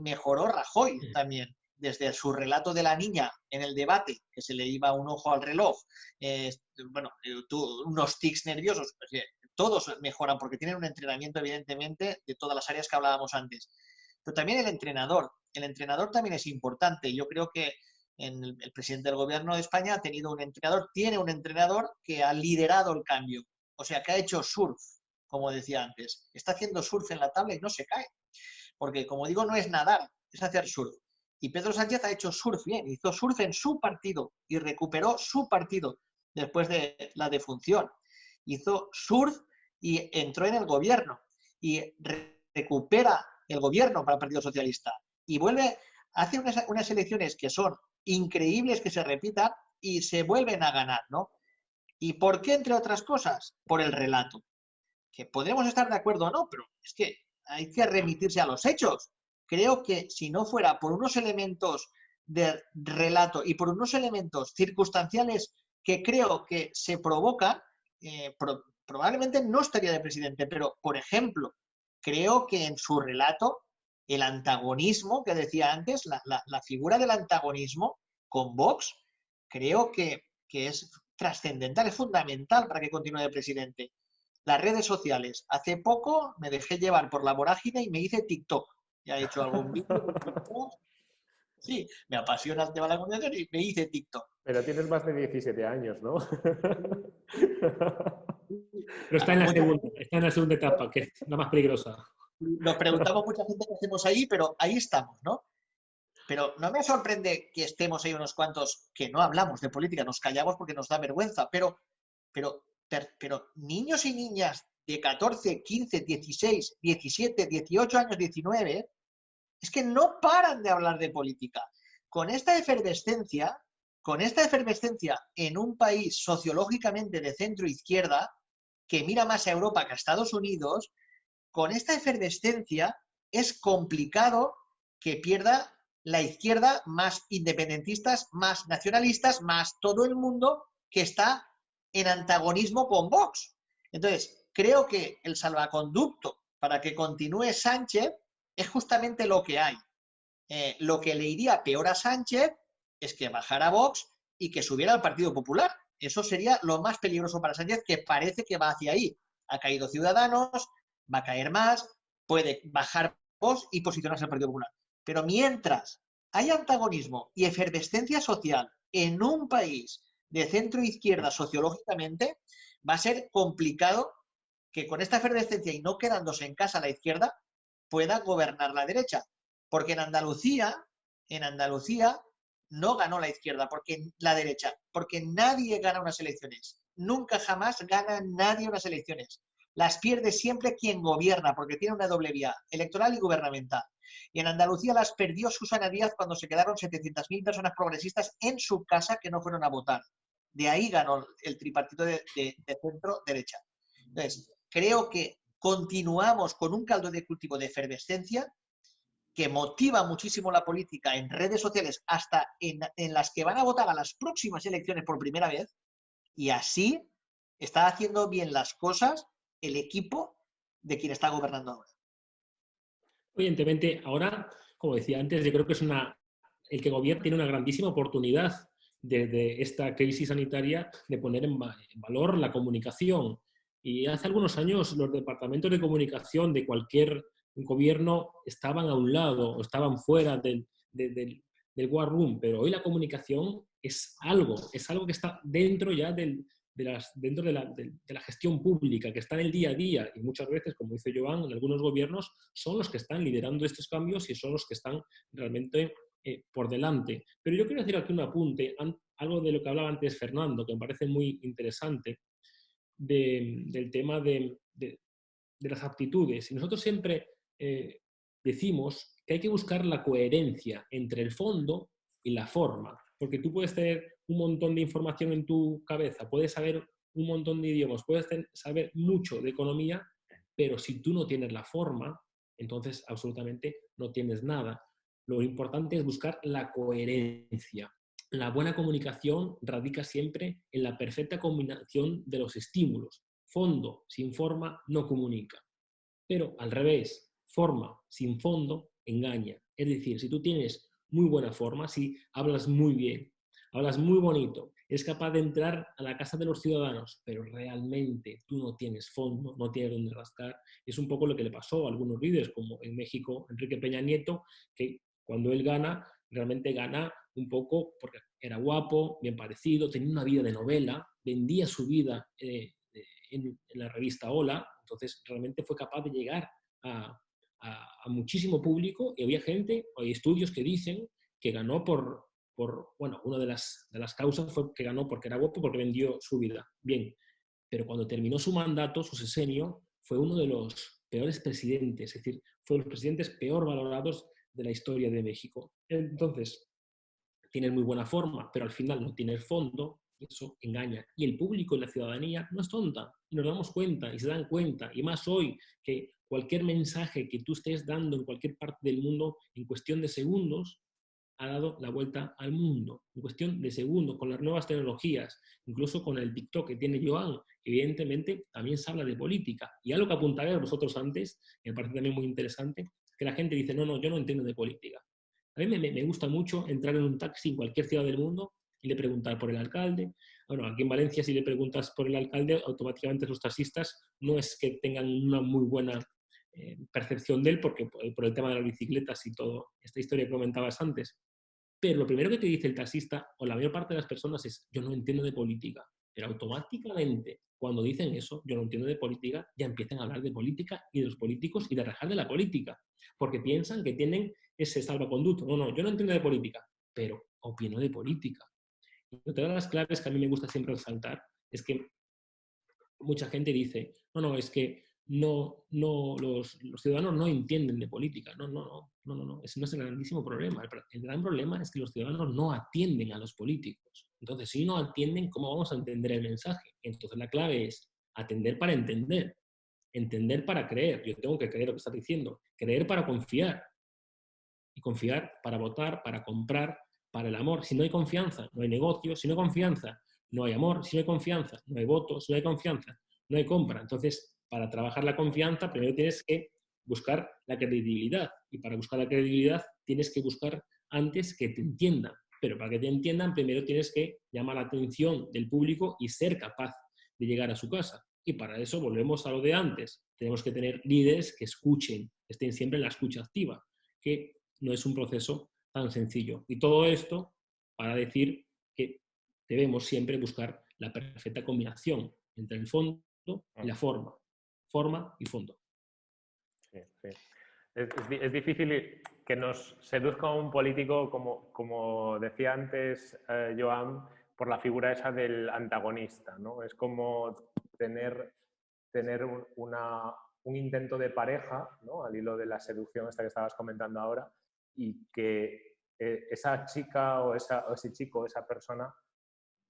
mejoró Rajoy también desde su relato de la niña en el debate, que se le iba un ojo al reloj, eh, bueno, unos tics nerviosos, pues, todos mejoran porque tienen un entrenamiento, evidentemente, de todas las áreas que hablábamos antes. Pero también el entrenador. El entrenador también es importante. Yo creo que el, presidente del gobierno de España ha tenido un entrenador, tiene un entrenador que ha liderado el cambio. O sea, que ha hecho surf, como decía antes. Está haciendo surf en la tabla y no se cae. Porque, como digo, no es nadar, es hacer surf. Y Pedro Sánchez ha hecho surf bien, hizo surf en su partido y recuperó su partido después de la defunción. Hizo surf y entró en el gobierno y recupera el gobierno para el Partido Socialista y vuelve, hace unas, elecciones que son increíbles que se repitan y se vuelven a ganar, ¿no? ¿Y por qué, entre otras cosas? Por el relato. Que podemos estar de acuerdo o no, pero es que hay que remitirse a los hechos. Creo que si no fuera por unos elementos de relato y por unos elementos circunstanciales que creo que se provocan, eh, probablemente no estaría de presidente, pero, por ejemplo, creo que en su relato, el antagonismo que decía antes, la, figura del antagonismo con Vox, creo que, es trascendental, es fundamental para que continúe de presidente. Las redes sociales. Hace poco me dejé llevar por la vorágine y me hice TikTok. Ya he hecho algún vídeo. Sí, me apasiona el tema de la comunicación y me hice TikTok. Pero tienes más de 17 años, ¿no? Pero está en la segunda, está en la segunda etapa, que es la más peligrosa. Nos preguntamos mucha gente qué hacemos ahí, pero ahí estamos, ¿no? Pero no me sorprende que estemos ahí unos cuantos que no hablamos de política, nos callamos porque nos da vergüenza, pero, pero, pero niños y niñas de 14, 15, 16, 17, 18 años, 19, es que no paran de hablar de política. Con esta efervescencia, con esta efervescencia en un país sociológicamente de centro izquierda, que mira más a Europa que a Estados Unidos, con esta efervescencia es complicado que pierda la izquierda más independentistas, más nacionalistas, más todo el mundo que está en antagonismo con Vox. Entonces, creo que el salvaconducto para que continúe Sánchez es justamente lo que hay. Eh, lo que le iría peor a Sánchez es que bajara Vox y que subiera al Partido Popular, Eso sería lo más peligroso para Sánchez, que parece que va hacia ahí. Ha caído Ciudadanos, va a caer más, puede bajar voz y posicionarse el Partido Popular. Pero mientras hay antagonismo y efervescencia social en un país de centro izquierda sociológicamente, va a ser complicado que con esta efervescencia y no quedándose en casa la izquierda, pueda gobernar la derecha. Porque en Andalucía, en Andalucía no ganó la izquierda, porque la derecha, porque nadie gana unas elecciones. Nunca jamás gana nadie unas elecciones. Las pierde siempre quien gobierna, porque tiene una doble vía, electoral y gubernamental. Y en Andalucía las perdió Susana Díaz cuando se quedaron 700.000 personas progresistas en su casa que no fueron a votar. De ahí ganó el tripartito de, centro-derecha. Entonces, creo que continuamos con un caldo de cultivo de efervescencia que motiva muchísimo la política en redes sociales, hasta en, en, las que van a votar a las próximas elecciones por primera vez, y así está haciendo bien las cosas el equipo de quien está gobernando ahora. Evidentemente, ahora, como decía antes, yo creo que es una, el que gobierna tiene una grandísima oportunidad de, esta crisis sanitaria de poner en, valor la comunicación. Y hace algunos años los departamentos de comunicación de cualquier gobierno estaban a un lado o estaban fuera del, del war room, pero hoy la comunicación es algo, es algo que está dentro ya del, dentro de la, gestión pública, que está en el día a día, y muchas veces, como dice Joan, en algunos gobiernos son los que están liderando estos cambios y son los que están realmente eh, por delante. Pero yo quiero decir aquí un apunte, algo de lo que hablaba antes Fernando, que me parece muy interesante, de, del tema de, de, las aptitudes. Y nosotros siempre eh, decimos que hay que buscar la coherencia entre el fondo y la forma porque tú puedes tener un montón de información en tu cabeza, puedes saber un montón de idiomas, puedes saber mucho de economía, pero si tú no tienes la forma, entonces absolutamente no tienes nada. Lo importante es buscar la coherencia. La buena comunicación radica siempre en la perfecta combinación de los estímulos. Fondo sin forma no comunica. Pero al revés, forma sin fondo engaña. Es decir, si tú tienes muy buena forma, si hablas muy bien, hablas muy bonito, es capaz de entrar a la casa de los ciudadanos, pero realmente tú no tienes fondo, no tienes dónde rascar. Es un poco lo que le pasó a algunos líderes, como en México Enrique Peña Nieto, que cuando él gana, realmente gana un poco porque era guapo, bien parecido, tenía una vida de novela, vendía su vida eh, en, la revista Hola, entonces realmente fue capaz de llegar a, a, muchísimo público y había gente, hay estudios que dicen que ganó por, por bueno, una de las, de las causas fue que ganó porque era guapo, porque vendió su vida. Bien, pero cuando terminó su mandato, su sesenio, fue uno de los peores presidentes, es decir, fue de los presidentes peor valorados de la historia de México. Entonces, tiene muy buena forma, pero al final no tiene fondo, eso engaña. Y el público y la ciudadanía no es tonta, y nos damos cuenta, y se dan cuenta, y más hoy que cualquier mensaje que tú estés dando en cualquier parte del mundo en cuestión de segundos ha dado la vuelta al mundo, en cuestión de segundos, con las nuevas tecnologías, incluso con el TikTok que tiene Joan, evidentemente también se habla de política. Y algo que apuntaré a vosotros antes, que me parece también muy interesante, que la gente dice, no, no, yo no entiendo de política. A mí me, me gusta mucho entrar en un taxi en cualquier ciudad del mundo y le preguntar por el alcalde. Bueno, aquí en Valencia si le preguntas por el alcalde, automáticamente los taxistas no es que tengan una muy buena eh, percepción de él, porque por el tema de las bicicletas y todo, esta historia que comentabas antes. Pero lo primero que te dice el taxista, o la mayor parte de las personas, es yo no entiendo de política. Pero automáticamente, cuando dicen eso, yo no entiendo de política, ya empiezan a hablar de política y de los políticos y de rajar de la política. Porque piensan que tienen ese salvaconducto. No, no, yo no entiendo de política, pero opino de política. Y otra de las claves que a mí me gusta siempre resaltar es que mucha gente dice, no, no, es que no, no, los, ciudadanos no entienden de política. No, no, no, no, no, no. Ese no es el grandísimo problema. El, gran problema es que los ciudadanos no atienden a los políticos. Entonces, si no atienden, ¿cómo vamos a entender el mensaje? Entonces, la clave es atender para entender, entender para creer. Yo tengo que creer lo que estás diciendo, creer para confiar. Y confiar para votar, para comprar, para el amor. Si no hay confianza, no hay negocio. Si no hay confianza, no hay amor. Si no hay confianza, no hay voto. Si no hay confianza, no hay compra. Entonces, para trabajar la confianza, primero tienes que buscar la credibilidad. Y para buscar la credibilidad, tienes que buscar antes que te entiendan. pero para que te entiendan, primero tienes que llamar la atención del público y ser capaz de llegar a su casa. Y para eso volvemos a lo de antes. Tenemos que tener líderes que escuchen, estén siempre en la escucha activa, que no es un proceso tan sencillo. Y todo esto para decir que debemos siempre buscar la perfecta combinación entre el fondo y la forma. Forma y fondo. Es, es di- es difícil que nos seduzca un político, como, como decía antes eh, Joan, por la figura esa del antagonista. ¿no? Es como tener, tener un, un intento de pareja, ¿no? al hilo de la seducción esta que estabas comentando ahora, y que eh, esa chica o, esa, o ese chico esa persona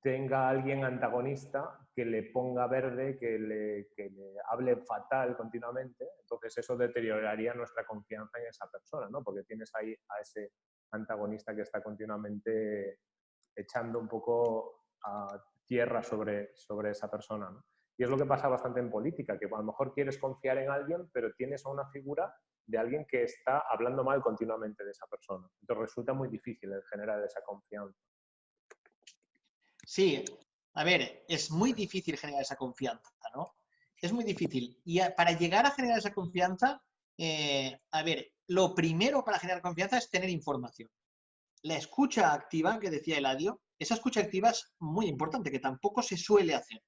tenga alguien antagonista que le ponga verde, que le, que le hable fatal continuamente, entonces eso deterioraría nuestra confianza en esa persona, ¿no? Porque tienes ahí a ese antagonista que está continuamente echando un poco a tierra sobre, sobre esa persona. Y es lo que pasa bastante en política, que a lo mejor quieres confiar en alguien, pero tienes a una figura de alguien que está hablando mal continuamente de esa persona. Entonces resulta muy difícil generar esa confianza. Sí, a ver, es muy difícil generar esa confianza, ¿no? Es muy difícil. Y para llegar a generar esa confianza, eh, a ver, lo primero para generar confianza es tener información. La escucha activa, que decía Eladio, esa escucha activa es muy importante, que tampoco se suele hacer.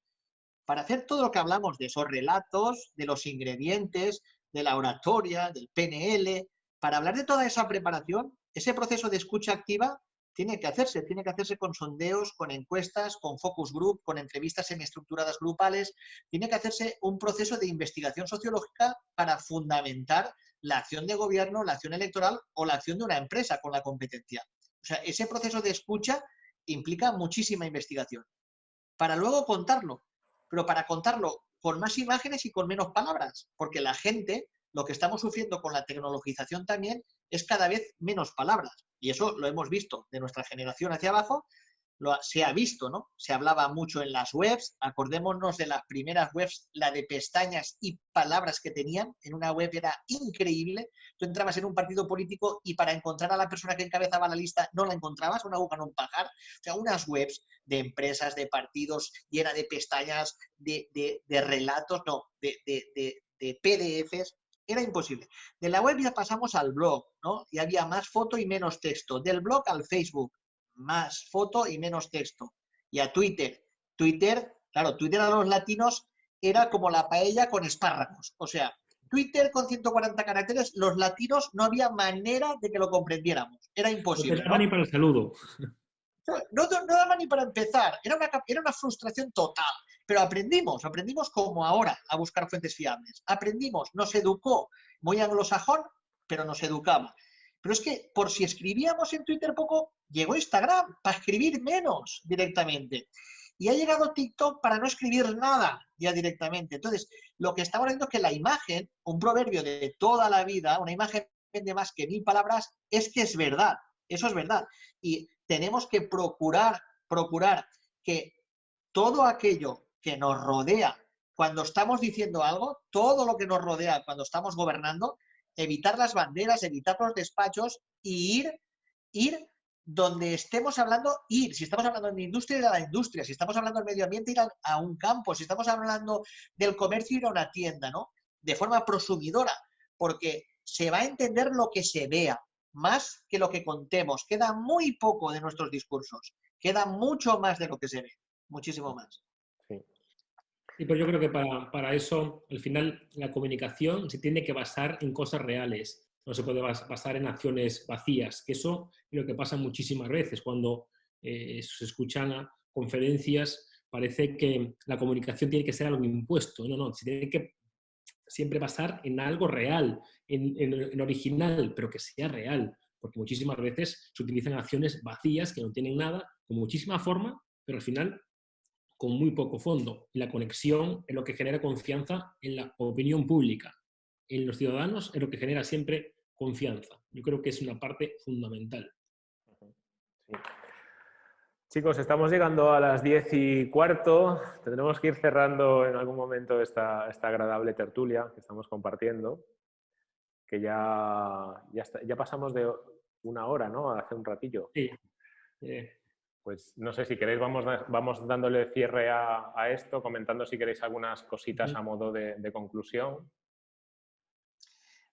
Para hacer todo lo que hablamos de esos relatos, de los ingredientes, de la oratoria, del PNL, para hablar de toda esa preparación, ese proceso de escucha activa tiene que hacerse, tiene que hacerse con sondeos, con encuestas, con focus group, con entrevistas semiestructuradas grupales, tiene que hacerse un proceso de investigación sociológica para fundamentar la acción de gobierno, la acción electoral o la acción de una empresa con la competencia. O sea, ese proceso de escucha implica muchísima investigación. Para luego contarlo, pero para contarlo con más imágenes y con menos palabras, porque la gente, lo que estamos sufriendo con la tecnologización también, es cada vez menos palabras. Y eso lo hemos visto de nuestra generación hacia abajo, lo, se ha visto, ¿no? Se hablaba mucho en las webs, acordémonos de las primeras webs, la de pestañas y palabras que tenían, en una web era increíble, tú entrabas en un partido político y para encontrar a la persona que encabezaba la lista no la encontrabas, una aguja en un pajar, o sea, unas webs de empresas, de partidos, llena de pestañas, de, de- de relatos, no, de- de PDFs, era imposible. De la web ya pasamos al blog, ¿no? Y había más foto y menos texto. Del blog al Facebook, más foto y menos texto. Y a Twitter. Twitter, claro, Twitter a los latinos era como la paella con espárragos. O sea, Twitter con 140 caracteres, los latinos no había manera de que lo comprendiéramos. Era No te imposible. daba ¿no? ni para el saludo. No, no- no daba ni para empezar, era una, era una frustración total. Pero aprendimos, aprendimos como ahora a buscar fuentes fiables. Aprendimos, nos educó, muy anglosajón, pero nos educaba. Pero es que por si escribíamos en Twitter poco, llegó Instagram para escribir menos directamente. Y ha llegado TikTok para no escribir nada ya directamente. Entonces, lo que estamos viendo es que la imagen, un proverbio de toda la vida, una imagen vende más que mil palabras, es que es verdad. Eso es verdad. Y tenemos que procurar, procurar que todo aquello que nos rodea cuando estamos diciendo algo, todo lo que nos rodea cuando estamos gobernando, evitar las banderas, evitar los despachos y ir, ir donde estemos hablando, ir. Si estamos hablando de industria, ir a la industria. Si estamos hablando del medio ambiente, ir a, a un campo. Si estamos hablando del comercio, ir a una tienda, ¿no? De forma prosumidora, porque se va a entender lo que se vea, más que lo que contemos. Queda muy poco de nuestros discursos. Queda mucho más de lo que se ve. Muchísimo más. Sí. Pero yo creo que para, para eso, al final, la comunicación se tiene que basar en cosas reales. No se puede bas- basar en acciones vacías, que eso es lo que pasa muchísimas veces cuando eh, se escuchan a conferencias, parece que la comunicación tiene que ser algo impuesto. No, no, se tiene que siempre basar en algo real, en, en- en original, pero que sea real. Porque muchísimas veces se utilizan acciones vacías que no tienen nada, con muchísima forma, pero al final con muy poco fondo. Y la conexión es lo que genera confianza en la opinión pública. En los ciudadanos es lo que genera siempre confianza. Yo creo que es una parte fundamental. Sí. Chicos, estamos llegando a las 10 y cuarto. Tendremos que ir cerrando en algún momento esta, esta agradable tertulia que estamos compartiendo, que ya, ya, está- ya pasamos de una hora, ¿no? Hace un ratillo. Sí. Eh, Pues no sé si queréis, vamos, vamos dándole cierre a, a esto, comentando si queréis algunas cositas a modo de, de conclusión.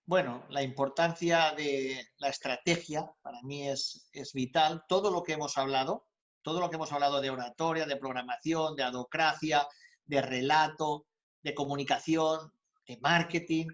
Bueno, la importancia de la estrategia para mí es, es vital. Todo lo que hemos hablado, todo lo que hemos hablado de oratoria, de programación, de adocracia, de relato, de comunicación, de marketing,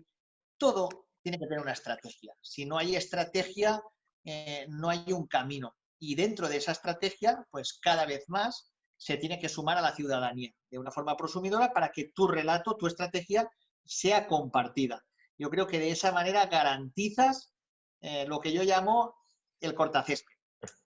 todo tiene que tener una estrategia. Si no hay estrategia, eh, no hay un camino. Y dentro de esa estrategia, pues cada vez más se tiene que sumar a la ciudadanía de una forma prosumidora para que tu relato, tu estrategia sea compartida. Yo creo que de esa manera garantizas eh, lo que yo llamo el cortacésped.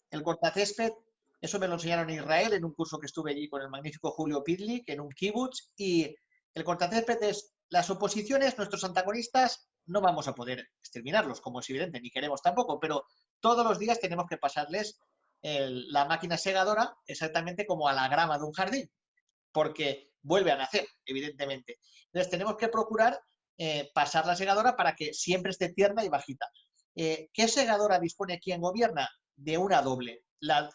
El cortacésped, eso me lo enseñaron en Israel en un curso que estuve allí con el magnífico Julio Pidlik en un kibutz y el cortacésped es las oposiciones, nuestros antagonistas, no vamos a poder exterminarlos, como es evidente, ni queremos tampoco, pero todos los días tenemos que pasarles la máquina segadora exactamente como a la grama de un jardín, porque vuelve a nacer, evidentemente. Entonces tenemos que procurar eh, pasar la segadora para que siempre esté tierna y bajita. Eh, ¿Qué segadora dispone quien gobierna? De una doble. La,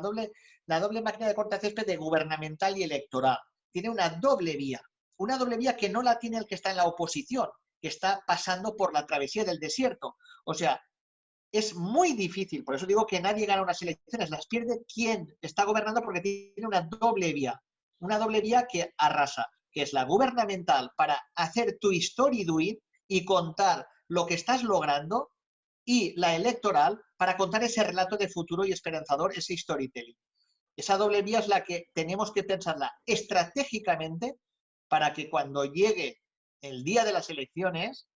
doble. la doble máquina de cortacésped de gubernamental y electoral. Tiene una doble vía. Una doble vía que no la tiene el que está en la oposición, que está pasando por la travesía del desierto. O sea, es muy difícil, por eso digo que nadie gana unas elecciones, las pierde quien está gobernando porque tiene una doble vía, una doble vía que arrasa, que es la gubernamental para hacer tu doing y contar lo que estás logrando y la electoral para contar ese relato de futuro y esperanzador, ese storytelling. Esa doble vía es la que tenemos que pensarla estratégicamente para que cuando llegue el día de las elecciones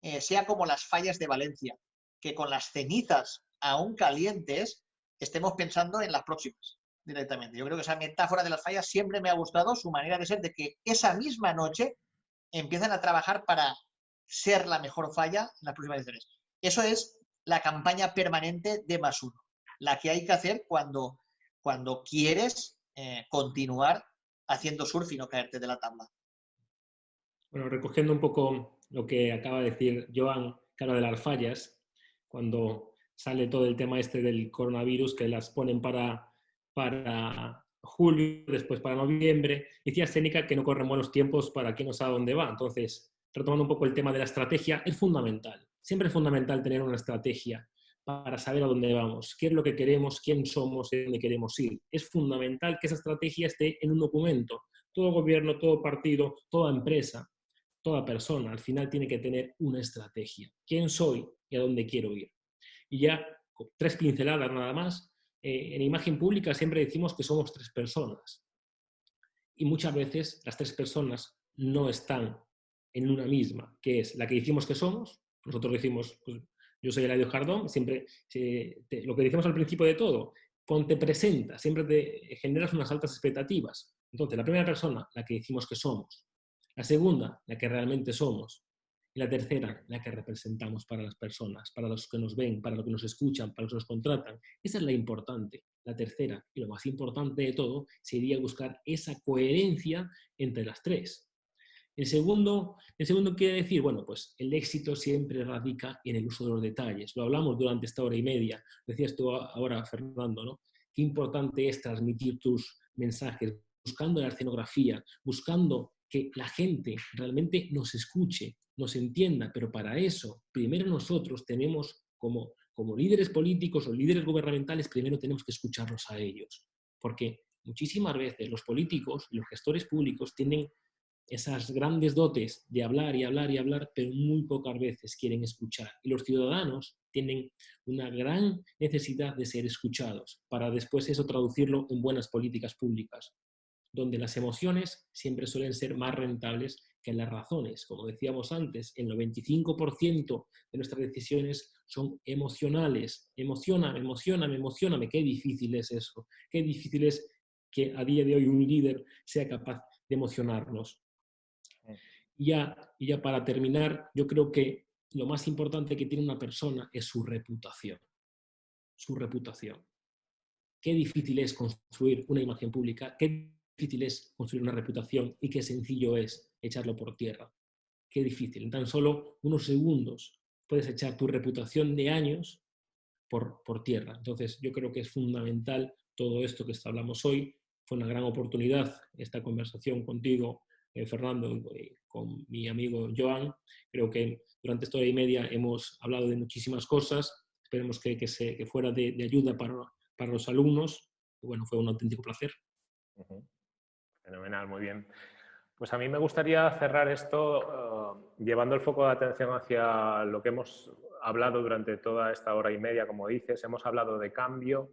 eh, sea como las fallas de Valencia, que con las cenizas aún calientes estemos pensando en las próximas directamente. Yo creo que esa metáfora de las fallas siempre me ha gustado, su manera de ser, de que esa misma noche empiezan a trabajar para ser la mejor falla en las próximas elecciones. Eso es la campaña permanente de más uno, la que hay que hacer cuando, cuando quieres eh, continuar haciendo surf y no caerte de la tabla. Bueno, recogiendo un poco lo que acaba de decir Joan, habla de las fallas, cuando sale todo el tema este del coronavirus, que las ponen para, para julio, después para noviembre, decía Sénica que no corren buenos tiempos para quien no sabe dónde va. Entonces, retomando un poco el tema de la estrategia, es fundamental. Siempre es fundamental tener una estrategia para saber a dónde vamos, qué es lo que queremos, quién somos y dónde queremos ir. Es fundamental que esa estrategia esté en un documento. Todo gobierno, todo partido, toda empresa, toda persona al final tiene que tener una estrategia. ¿Quién soy y a dónde quiero ir? Y ya, tres pinceladas nada más, eh, en imagen pública siempre decimos que somos tres personas. Y muchas veces las tres personas no están en una misma, que es la que decimos que somos. Nosotros decimos, pues, yo soy Eladio Jardón, siempre eh, te- lo que decimos al principio de todo, cuando te presentas, siempre te generas unas altas expectativas. Entonces, la primera persona, la que decimos que somos. La segunda, la que realmente somos. Y la tercera, la que representamos para las personas, para los que nos ven, para los que nos escuchan, para los que nos contratan. Esa es la importante. La tercera, y lo más importante de todo, sería buscar esa coherencia entre las tres. El segundo, el segundo quiere decir, bueno, pues el éxito siempre radica en el uso de los detalles. Lo hablamos durante esta hora y media. Decías tú ahora, Fernando, ¿no? Qué importante es transmitir tus mensajes, buscando la escenografía, buscando que la gente realmente nos escuche, nos entienda, pero para eso, primero nosotros tenemos como, como líderes políticos o líderes gubernamentales, primero tenemos que escucharlos a ellos, porque muchísimas veces los políticos y los gestores públicos tienen esas grandes dotes de hablar y hablar y hablar, pero muy pocas veces quieren escuchar. Y los ciudadanos tienen una gran necesidad de ser escuchados para después eso traducirlo en buenas políticas públicas, donde las emociones siempre suelen ser más rentables que las razones. Como decíamos antes, el 95% de nuestras decisiones son emocionales. Emocioname, emocioname, emocioname. Qué difícil es eso. Qué difícil es que a día de hoy un líder sea capaz de emocionarnos. Y ya, y ya para terminar, yo creo que lo más importante que tiene una persona es su reputación. Su reputación. Qué difícil es construir una imagen pública, qué difícil es construir una reputación y qué sencillo es echarlo por tierra. Qué difícil. En tan solo unos segundos puedes echar tu reputación de años por, por tierra. Entonces, yo creo que es fundamental todo esto que hablamos hoy. Fue una gran oportunidad esta conversación contigo, eh, Fernando, y con mi amigo Joan. Creo que durante esta hora y media hemos hablado de muchísimas cosas. Esperemos que, que, se, que fuera de, de ayuda para, para los alumnos. Bueno, fue un auténtico placer. Ujú. Fenomenal, muy bien. Pues a mí me gustaría cerrar esto uh, llevando el foco de atención hacia lo que hemos hablado durante toda esta hora y media, como dices. Hemos hablado de cambio,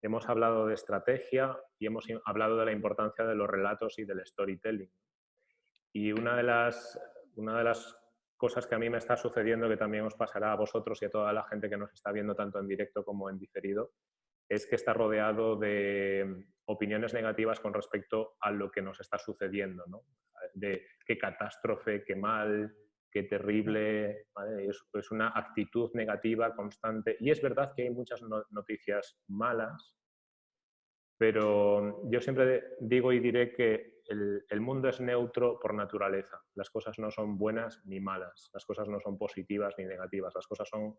hemos hablado de estrategia y hemos hablado de la importancia de los relatos y del storytelling. Y una de las, una de las cosas que a mí me está sucediendo, que también os pasará a vosotros y a toda la gente que nos está viendo tanto en directo como en diferido, es que está rodeado de opiniones negativas con respecto a lo que nos está sucediendo, ¿no? De qué catástrofe, qué mal, qué terrible, es, una actitud negativa constante. Y es verdad que hay muchas no noticias malas, pero yo siempre digo y diré que el, mundo es neutro por naturaleza. Las cosas no son buenas ni malas, las cosas no son positivas ni negativas, las cosas son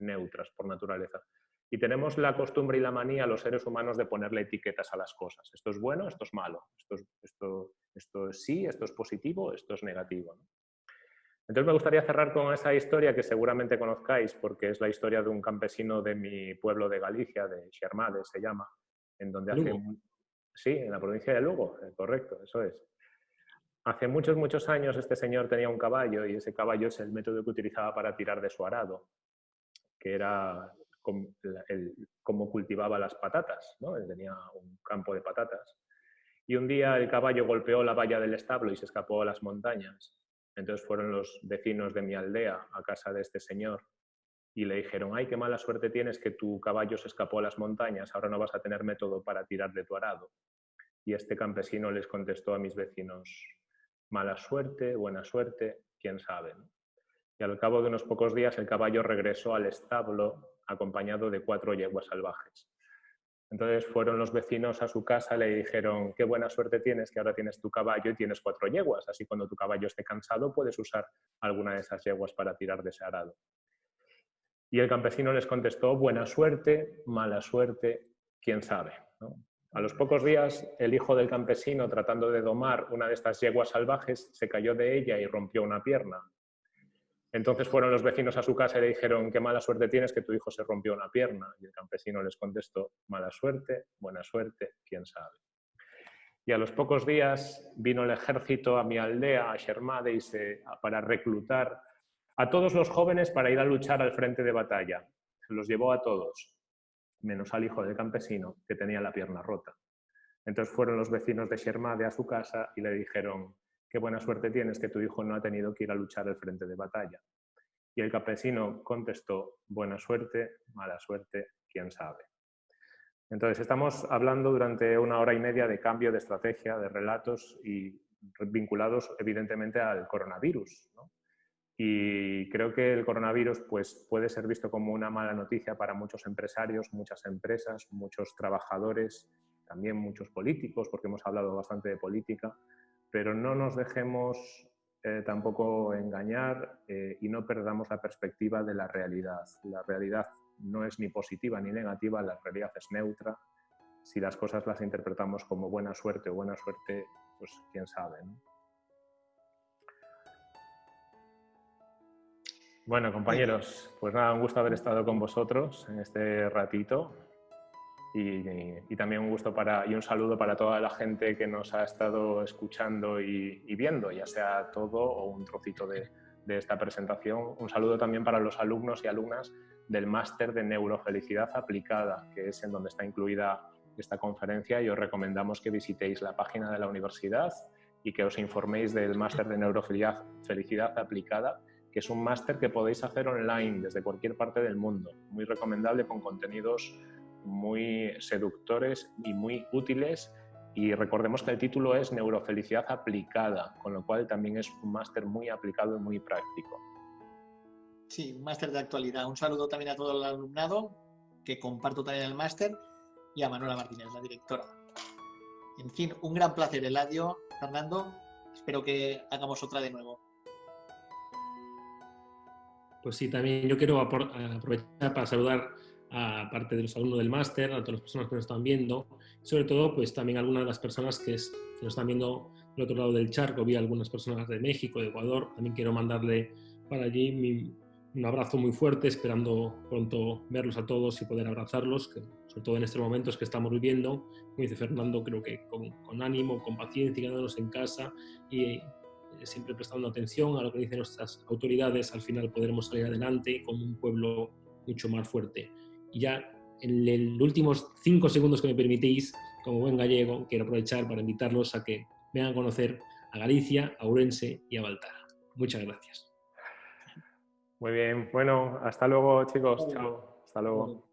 neutras por naturaleza. Y tenemos la costumbre y la manía los seres humanos de ponerle etiquetas a las cosas. Esto es bueno, esto es malo, esto es, esto, esto es sí, esto es positivo, esto es negativo. ¿no? Entonces me gustaría cerrar con esa historia que seguramente conozcáis porque es la historia de un campesino de mi pueblo de Galicia, de Xermade se llama, en donde hace... Lugo. Sí, en la provincia de Lugo, eh, correcto, eso es. Hace muchos, muchos años este señor tenía un caballo y ese caballo es el método que utilizaba para tirar de su arado, que era como cultivaba las patatas, ¿no? Él tenía un campo de patatas. Y un día el caballo golpeó la valla del establo y se escapó a las montañas. Entonces fueron los vecinos de mi aldea a casa de este señor y le dijeron, ay, qué mala suerte tienes que tu caballo se escapó a las montañas, ahora no vas a tener método para tirar de tu arado. Y este campesino les contestó a mis vecinos, mala suerte, buena suerte, quién sabe. Y al cabo de unos pocos días el caballo regresó al establo acompañado de cuatro yeguas salvajes. Entonces fueron los vecinos a su casa y le dijeron, qué buena suerte tienes que ahora tienes tu caballo y tienes cuatro yeguas, así cuando tu caballo esté cansado puedes usar alguna de esas yeguas para tirar de ese arado. Y el campesino les contestó, buena suerte, mala suerte, quién sabe. A los pocos días, el hijo del campesino, tratando de domar una de estas yeguas salvajes, se cayó de ella y rompió una pierna. Entonces fueron los vecinos a su casa y le dijeron, qué mala suerte tienes que tu hijo se rompió una pierna. Y el campesino les contestó, mala suerte, buena suerte, quién sabe. Y a los pocos días vino el ejército a mi aldea, a Shermade, y se, para reclutar a todos los jóvenes para ir a luchar al frente de batalla. Se los llevó a todos, menos al hijo del campesino, que tenía la pierna rota. Entonces fueron los vecinos de Shermade a su casa y le dijeron, qué buena suerte tienes que tu hijo no ha tenido que ir a luchar al frente de batalla. Y el campesino contestó, buena suerte, mala suerte, quién sabe. Entonces, estamos hablando durante una hora y media de cambio de estrategia, de relatos y vinculados evidentemente al coronavirus. Y creo que el coronavirus pues, puede ser visto como una mala noticia para muchos empresarios, muchas empresas, muchos trabajadores, también muchos políticos, porque hemos hablado bastante de política, pero no nos dejemos eh, tampoco engañar eh, y no perdamos la perspectiva de la realidad. La realidad no es ni positiva ni negativa, la realidad es neutra. Si las cosas las interpretamos como buena suerte o buena suerte, pues quién sabe. ¿no? Bueno, compañeros, pues nada, un gusto haber estado con vosotros en este ratito. Y, y, también un gusto para, y un saludo para toda la gente que nos ha estado escuchando y, viendo, ya sea todo o un trocito de, esta presentación. Un saludo también para los alumnos y alumnas del máster de neurofelicidad aplicada, que es en donde está incluida esta conferencia y os recomendamos que visitéis la página de la universidad y que os informéis del máster de neurofelicidad felicidad aplicada, que es un máster que podéis hacer online desde cualquier parte del mundo. Muy recomendable con contenidos muy seductores y muy útiles y recordemos que el título es Neurofelicidad aplicada, con lo cual también es un máster muy aplicado y muy práctico. Sí, un máster de actualidad. Un saludo también a todo el alumnado, que comparto también el máster, y a Manuela Martínez, la directora. En fin, un gran placer, Eladio, Fernando. Espero que hagamos otra de nuevo. Pues sí, también yo quiero aprovechar para saludar a parte de los alumnos del máster, a todas las personas que nos están viendo, sobre todo pues también a algunas de las personas que, es- que nos están viendo del otro lado del charco, vi algunas personas de México, de Ecuador, también quiero mandarle para allí mi- un abrazo muy fuerte, esperando pronto verlos a todos y poder abrazarlos, que, sobre todo en estos momentos que estamos viviendo, como dice Fernando, creo que con, con ánimo, con paciencia, quedándonos en casa y eh, siempre prestando atención a lo que dicen nuestras autoridades, al final podremos salir adelante como un pueblo mucho más fuerte. Y ya en los últimos cinco segundos que me permitís, como buen gallego, quiero aprovechar para invitarlos a que vengan a conocer a Galicia, a Ourense y a Baltar. Muchas gracias. Muy bien. Bueno, hasta luego, chicos. Chao. Hasta luego.